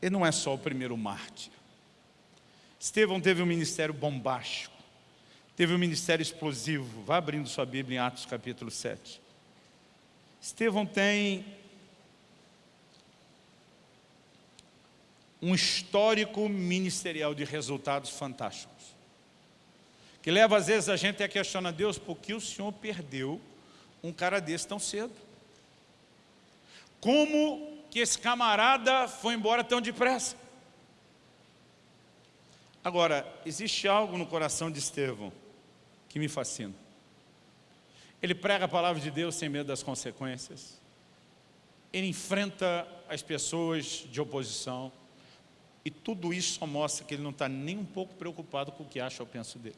ele não é só o primeiro mártir. Estevão teve um ministério bombástico, teve um ministério explosivo. Vá abrindo sua Bíblia em Atos capítulo 7. Estevão tem um histórico ministerial de resultados fantásticos. Que leva às vezes a gente a questionar Deus, por que o Senhor perdeu um cara desse tão cedo? Como que esse camarada foi embora tão depressa? Agora, existe algo no coração de Estevão que me fascina. Ele prega a palavra de Deus sem medo das consequências. Ele enfrenta as pessoas de oposição. E tudo isso só mostra que ele não está nem um pouco preocupado com o que acha ou pensa dele.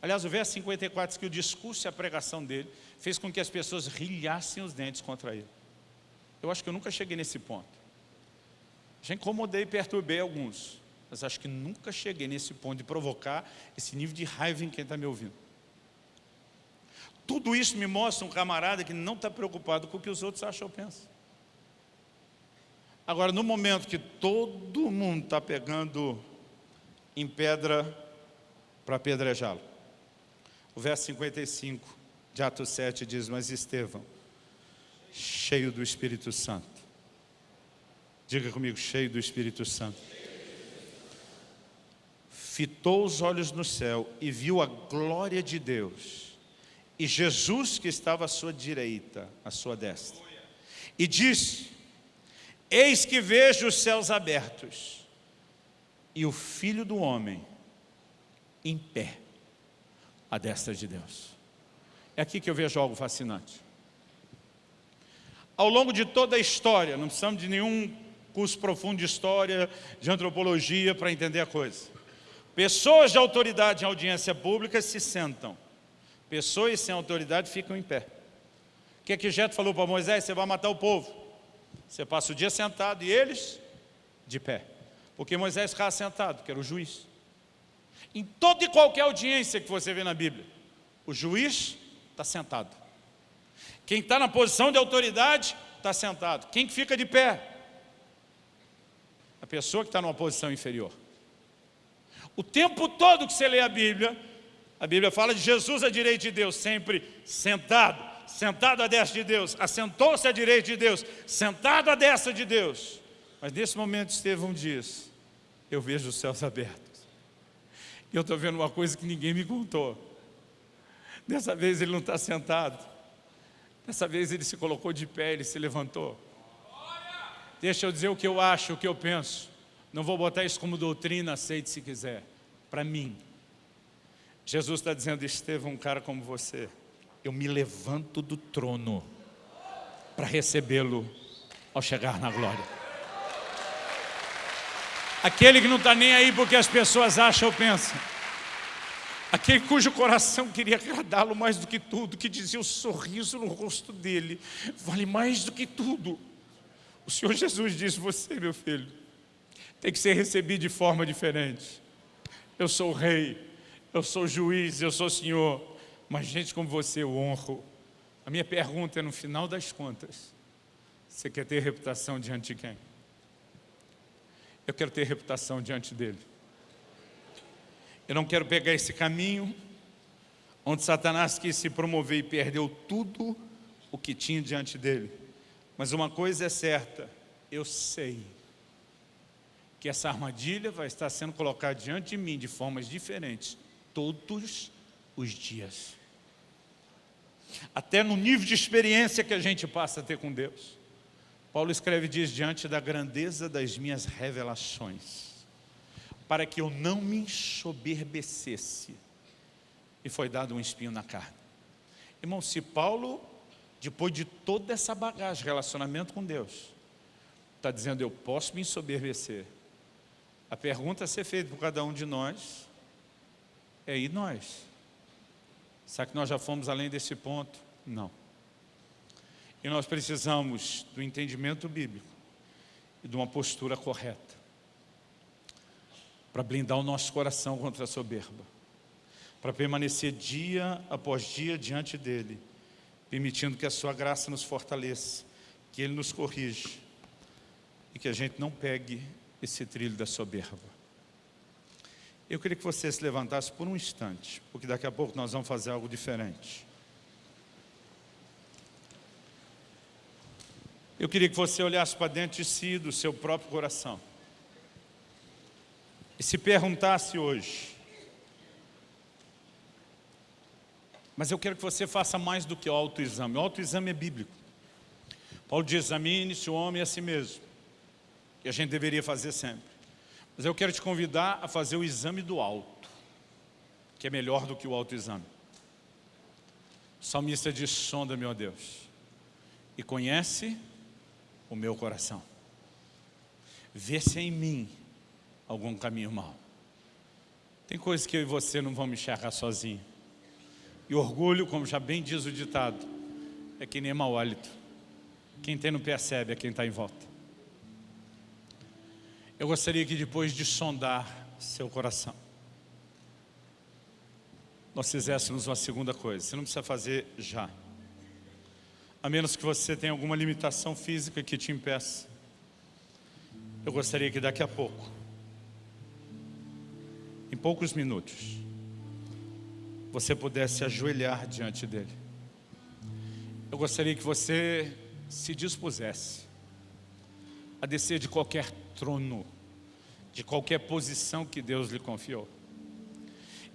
Aliás, o verso 54 diz que o discurso e a pregação dele fez com que as pessoas rilhassem os dentes contra ele. Eu acho que eu nunca cheguei nesse ponto. Já incomodei e perturbei alguns, mas acho que nunca cheguei nesse ponto de provocar esse nível de raiva em quem está me ouvindo. Tudo isso me mostra um camarada que não está preocupado com o que os outros acham ou pensam. Agora, no momento que todo mundo está pegando em pedra para apedrejá-lo, o verso 55 de Atos 7 diz, mas Estevão, cheio do Espírito Santo, diga comigo, cheio do Espírito Santo, fitou os olhos no céu e viu a glória de Deus, e Jesus que estava à sua direita, à sua destra, e disse, Eis que vejo os céus abertos e o Filho do Homem em pé à destra de Deus. É aqui que eu vejo algo fascinante. Ao longo de toda a história, não precisamos de nenhum curso profundo de história, de antropologia para entender a coisa. Pessoas de autoridade em audiência pública se sentam. Pessoas sem autoridade ficam em pé. O que é que Jeto falou para Moisés? Você vai matar o povo. Você passa o dia sentado e eles de pé. Porque Moisés ficava sentado, que era o juiz. Em toda e qualquer audiência que você vê na Bíblia, o juiz está sentado. Quem está na posição de autoridade está sentado. Quem fica de pé? A pessoa que está numa posição inferior. O tempo todo que você lê a Bíblia, a Bíblia fala de Jesus à direita de Deus, sempre sentado sentado à destra de Deus, assentou-se à direita de Deus, sentado à destra de Deus. Mas nesse momento Estevão diz, eu vejo os céus abertos. E eu estou vendo uma coisa que ninguém me contou. Dessa vez ele não está sentado. Dessa vez ele se colocou de pé, ele se levantou. Deixa eu dizer o que eu acho, o que eu penso. Não vou botar isso como doutrina, aceite se quiser. Para mim. Jesus está dizendo, Estevão, um cara como você eu me levanto do trono para recebê-lo ao chegar na glória. Aquele que não está nem aí porque as pessoas acham ou pensam. Aquele cujo coração queria agradá-lo mais do que tudo, que dizia o sorriso no rosto dele, vale mais do que tudo. O Senhor Jesus disse, você meu filho, tem que ser recebido de forma diferente. Eu sou o rei, eu sou o juiz, eu sou o Senhor mas gente como você eu honro. A minha pergunta é, no final das contas, você quer ter reputação diante de quem? Eu quero ter reputação diante dele. Eu não quero pegar esse caminho onde Satanás quis se promover e perdeu tudo o que tinha diante dele. Mas uma coisa é certa, eu sei que essa armadilha vai estar sendo colocada diante de mim de formas diferentes todos os dias até no nível de experiência que a gente passa a ter com Deus. Paulo escreve diz, diante da grandeza das minhas revelações. para que eu não me ensoberbecesse. E foi dado um espinho na carne. Irmão, se Paulo, depois de toda essa bagagem, relacionamento com Deus, está dizendo, eu posso me ensoberbecer. A pergunta a ser feita por cada um de nós é, e nós? Será que nós já fomos além desse ponto? Não. E nós precisamos do entendimento bíblico e de uma postura correta para blindar o nosso coração contra a soberba, para permanecer dia após dia diante dEle, permitindo que a Sua graça nos fortaleça, que Ele nos corrija e que a gente não pegue esse trilho da soberba. Eu queria que você se levantasse por um instante, porque daqui a pouco nós vamos fazer algo diferente. Eu queria que você olhasse para dentro de si, do seu próprio coração. E se perguntasse hoje, mas eu quero que você faça mais do que o autoexame. O autoexame é bíblico. Paulo diz, examine-se o homem a si mesmo. Que a gente deveria fazer sempre. Mas eu quero te convidar a fazer o exame do alto, que é melhor do que o autoexame. O salmista diz, sonda, meu Deus, e conhece o meu coração. Vê se é em mim algum caminho mau. Tem coisas que eu e você não vamos enxergar sozinho. E orgulho, como já bem diz o ditado, é que nem mau hálito. Quem tem não percebe, é quem está em volta. Eu gostaria que depois de sondar seu coração, nós fizéssemos uma segunda coisa. Você não precisa fazer já a menos que você tenha alguma limitação física que te impeça. Eu gostaria que daqui a pouco, em poucos minutos, você pudesse ajoelhar diante dele. Eu gostaria que você se dispusesse a descer de qualquer trono, de qualquer posição que Deus lhe confiou.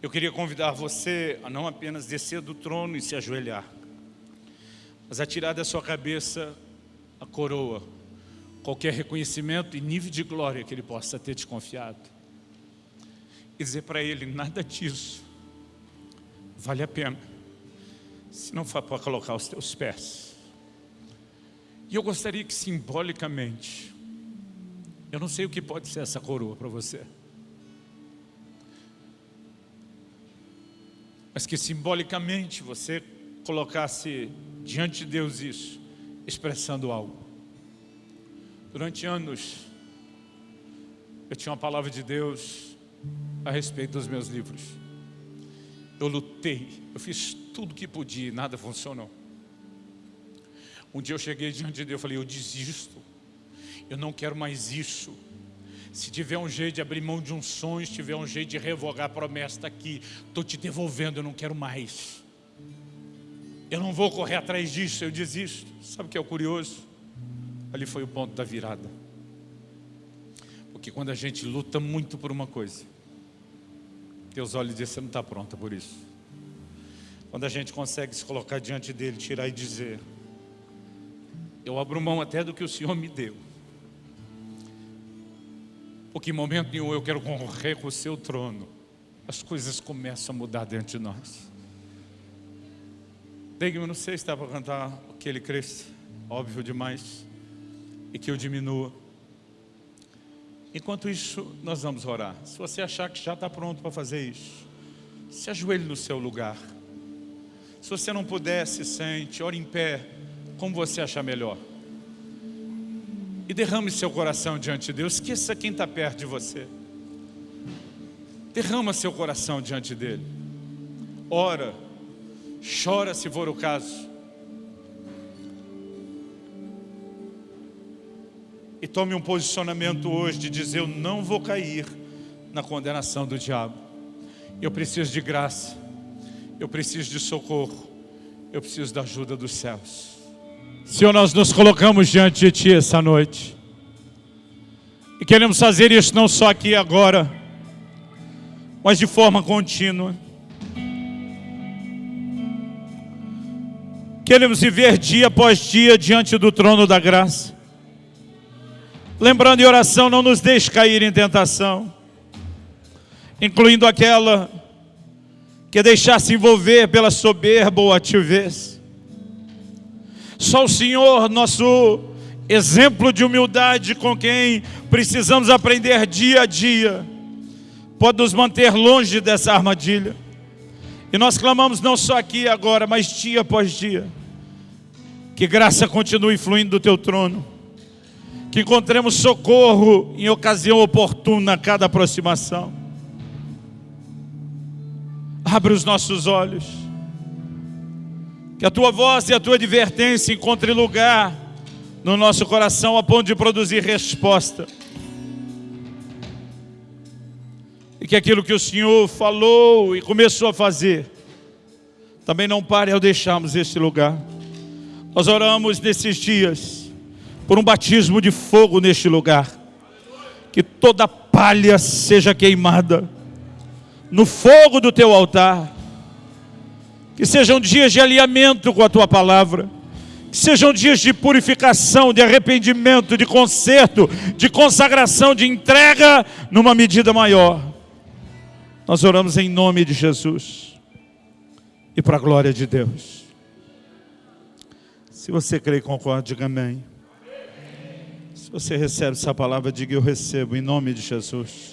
Eu queria convidar você a não apenas descer do trono e se ajoelhar, mas a tirar da sua cabeça a coroa, qualquer reconhecimento e nível de glória que Ele possa ter te confiado. E dizer para Ele, nada disso vale a pena, se não for para colocar os teus pés. E eu gostaria que simbolicamente, eu não sei o que pode ser essa coroa para você, mas que simbolicamente você colocasse diante de Deus isso, expressando algo. Durante anos, eu tinha uma palavra de Deus a respeito dos meus livros. Eu lutei, eu fiz tudo que podia e nada funcionou. Um dia eu cheguei diante de Deus e falei, eu desisto, eu não quero mais isso. Se tiver um jeito de abrir mão de um sonho, se tiver um jeito de revogar a promessa, aqui, estou te devolvendo, eu não quero mais. Eu não vou correr atrás disso, eu desisto. Sabe o que é o curioso? Ali foi o ponto da virada. Porque quando a gente luta muito por uma coisa, Deus olha e diz, você não está pronta por isso. Quando a gente consegue se colocar diante dele, tirar e dizer, eu abro mão até do que o Senhor me deu. Porque em momento nenhum eu quero correr com o seu trono. As coisas começam a mudar dentro de nós. Degman, não sei se dá para cantar que ele cresça, óbvio demais, e que eu diminua. Enquanto isso, nós vamos orar. Se você achar que já está pronto para fazer isso, se ajoelhe no seu lugar. Se você não puder, se sente, ore em pé, como você achar melhor. E derrame seu coração diante de Deus. Esqueça quem está perto de você. Derrama seu coração diante dele. Ora Chora se for o caso. E tome um posicionamento hoje de dizer, eu não vou cair na condenação do diabo. Eu preciso de graça. Eu preciso de socorro. Eu preciso da ajuda dos céus. Senhor, nós nos colocamos diante de Ti essa noite. E queremos fazer isso não só aqui agora, mas de forma contínua. Queremos viver dia após dia diante do trono da graça. Lembrando em oração, não nos deixe cair em tentação. incluindo aquela que deixar se envolver pela soberba ou ativez. Só o Senhor, nosso exemplo de humildade com quem precisamos aprender dia a dia, pode nos manter longe dessa armadilha. E nós clamamos não só aqui agora, mas dia após dia. Que graça continue fluindo do teu trono. Que encontremos socorro em ocasião oportuna a cada aproximação. Abre os nossos olhos. Que a tua voz e a tua advertência encontrem lugar no nosso coração a ponto de produzir resposta. E que aquilo que o Senhor falou e começou a fazer, também não pare ao deixarmos este lugar. Nós oramos nesses dias por um batismo de fogo neste lugar. Que toda palha seja queimada no fogo do teu altar. Que sejam dias de alinhamento com a tua palavra. Que sejam dias de purificação, de arrependimento, de conserto, de consagração, de entrega numa medida maior. Nós oramos em nome de Jesus e para a glória de Deus. Se você crê e concorda, diga amém. Se você recebe essa palavra, diga eu recebo em nome de Jesus.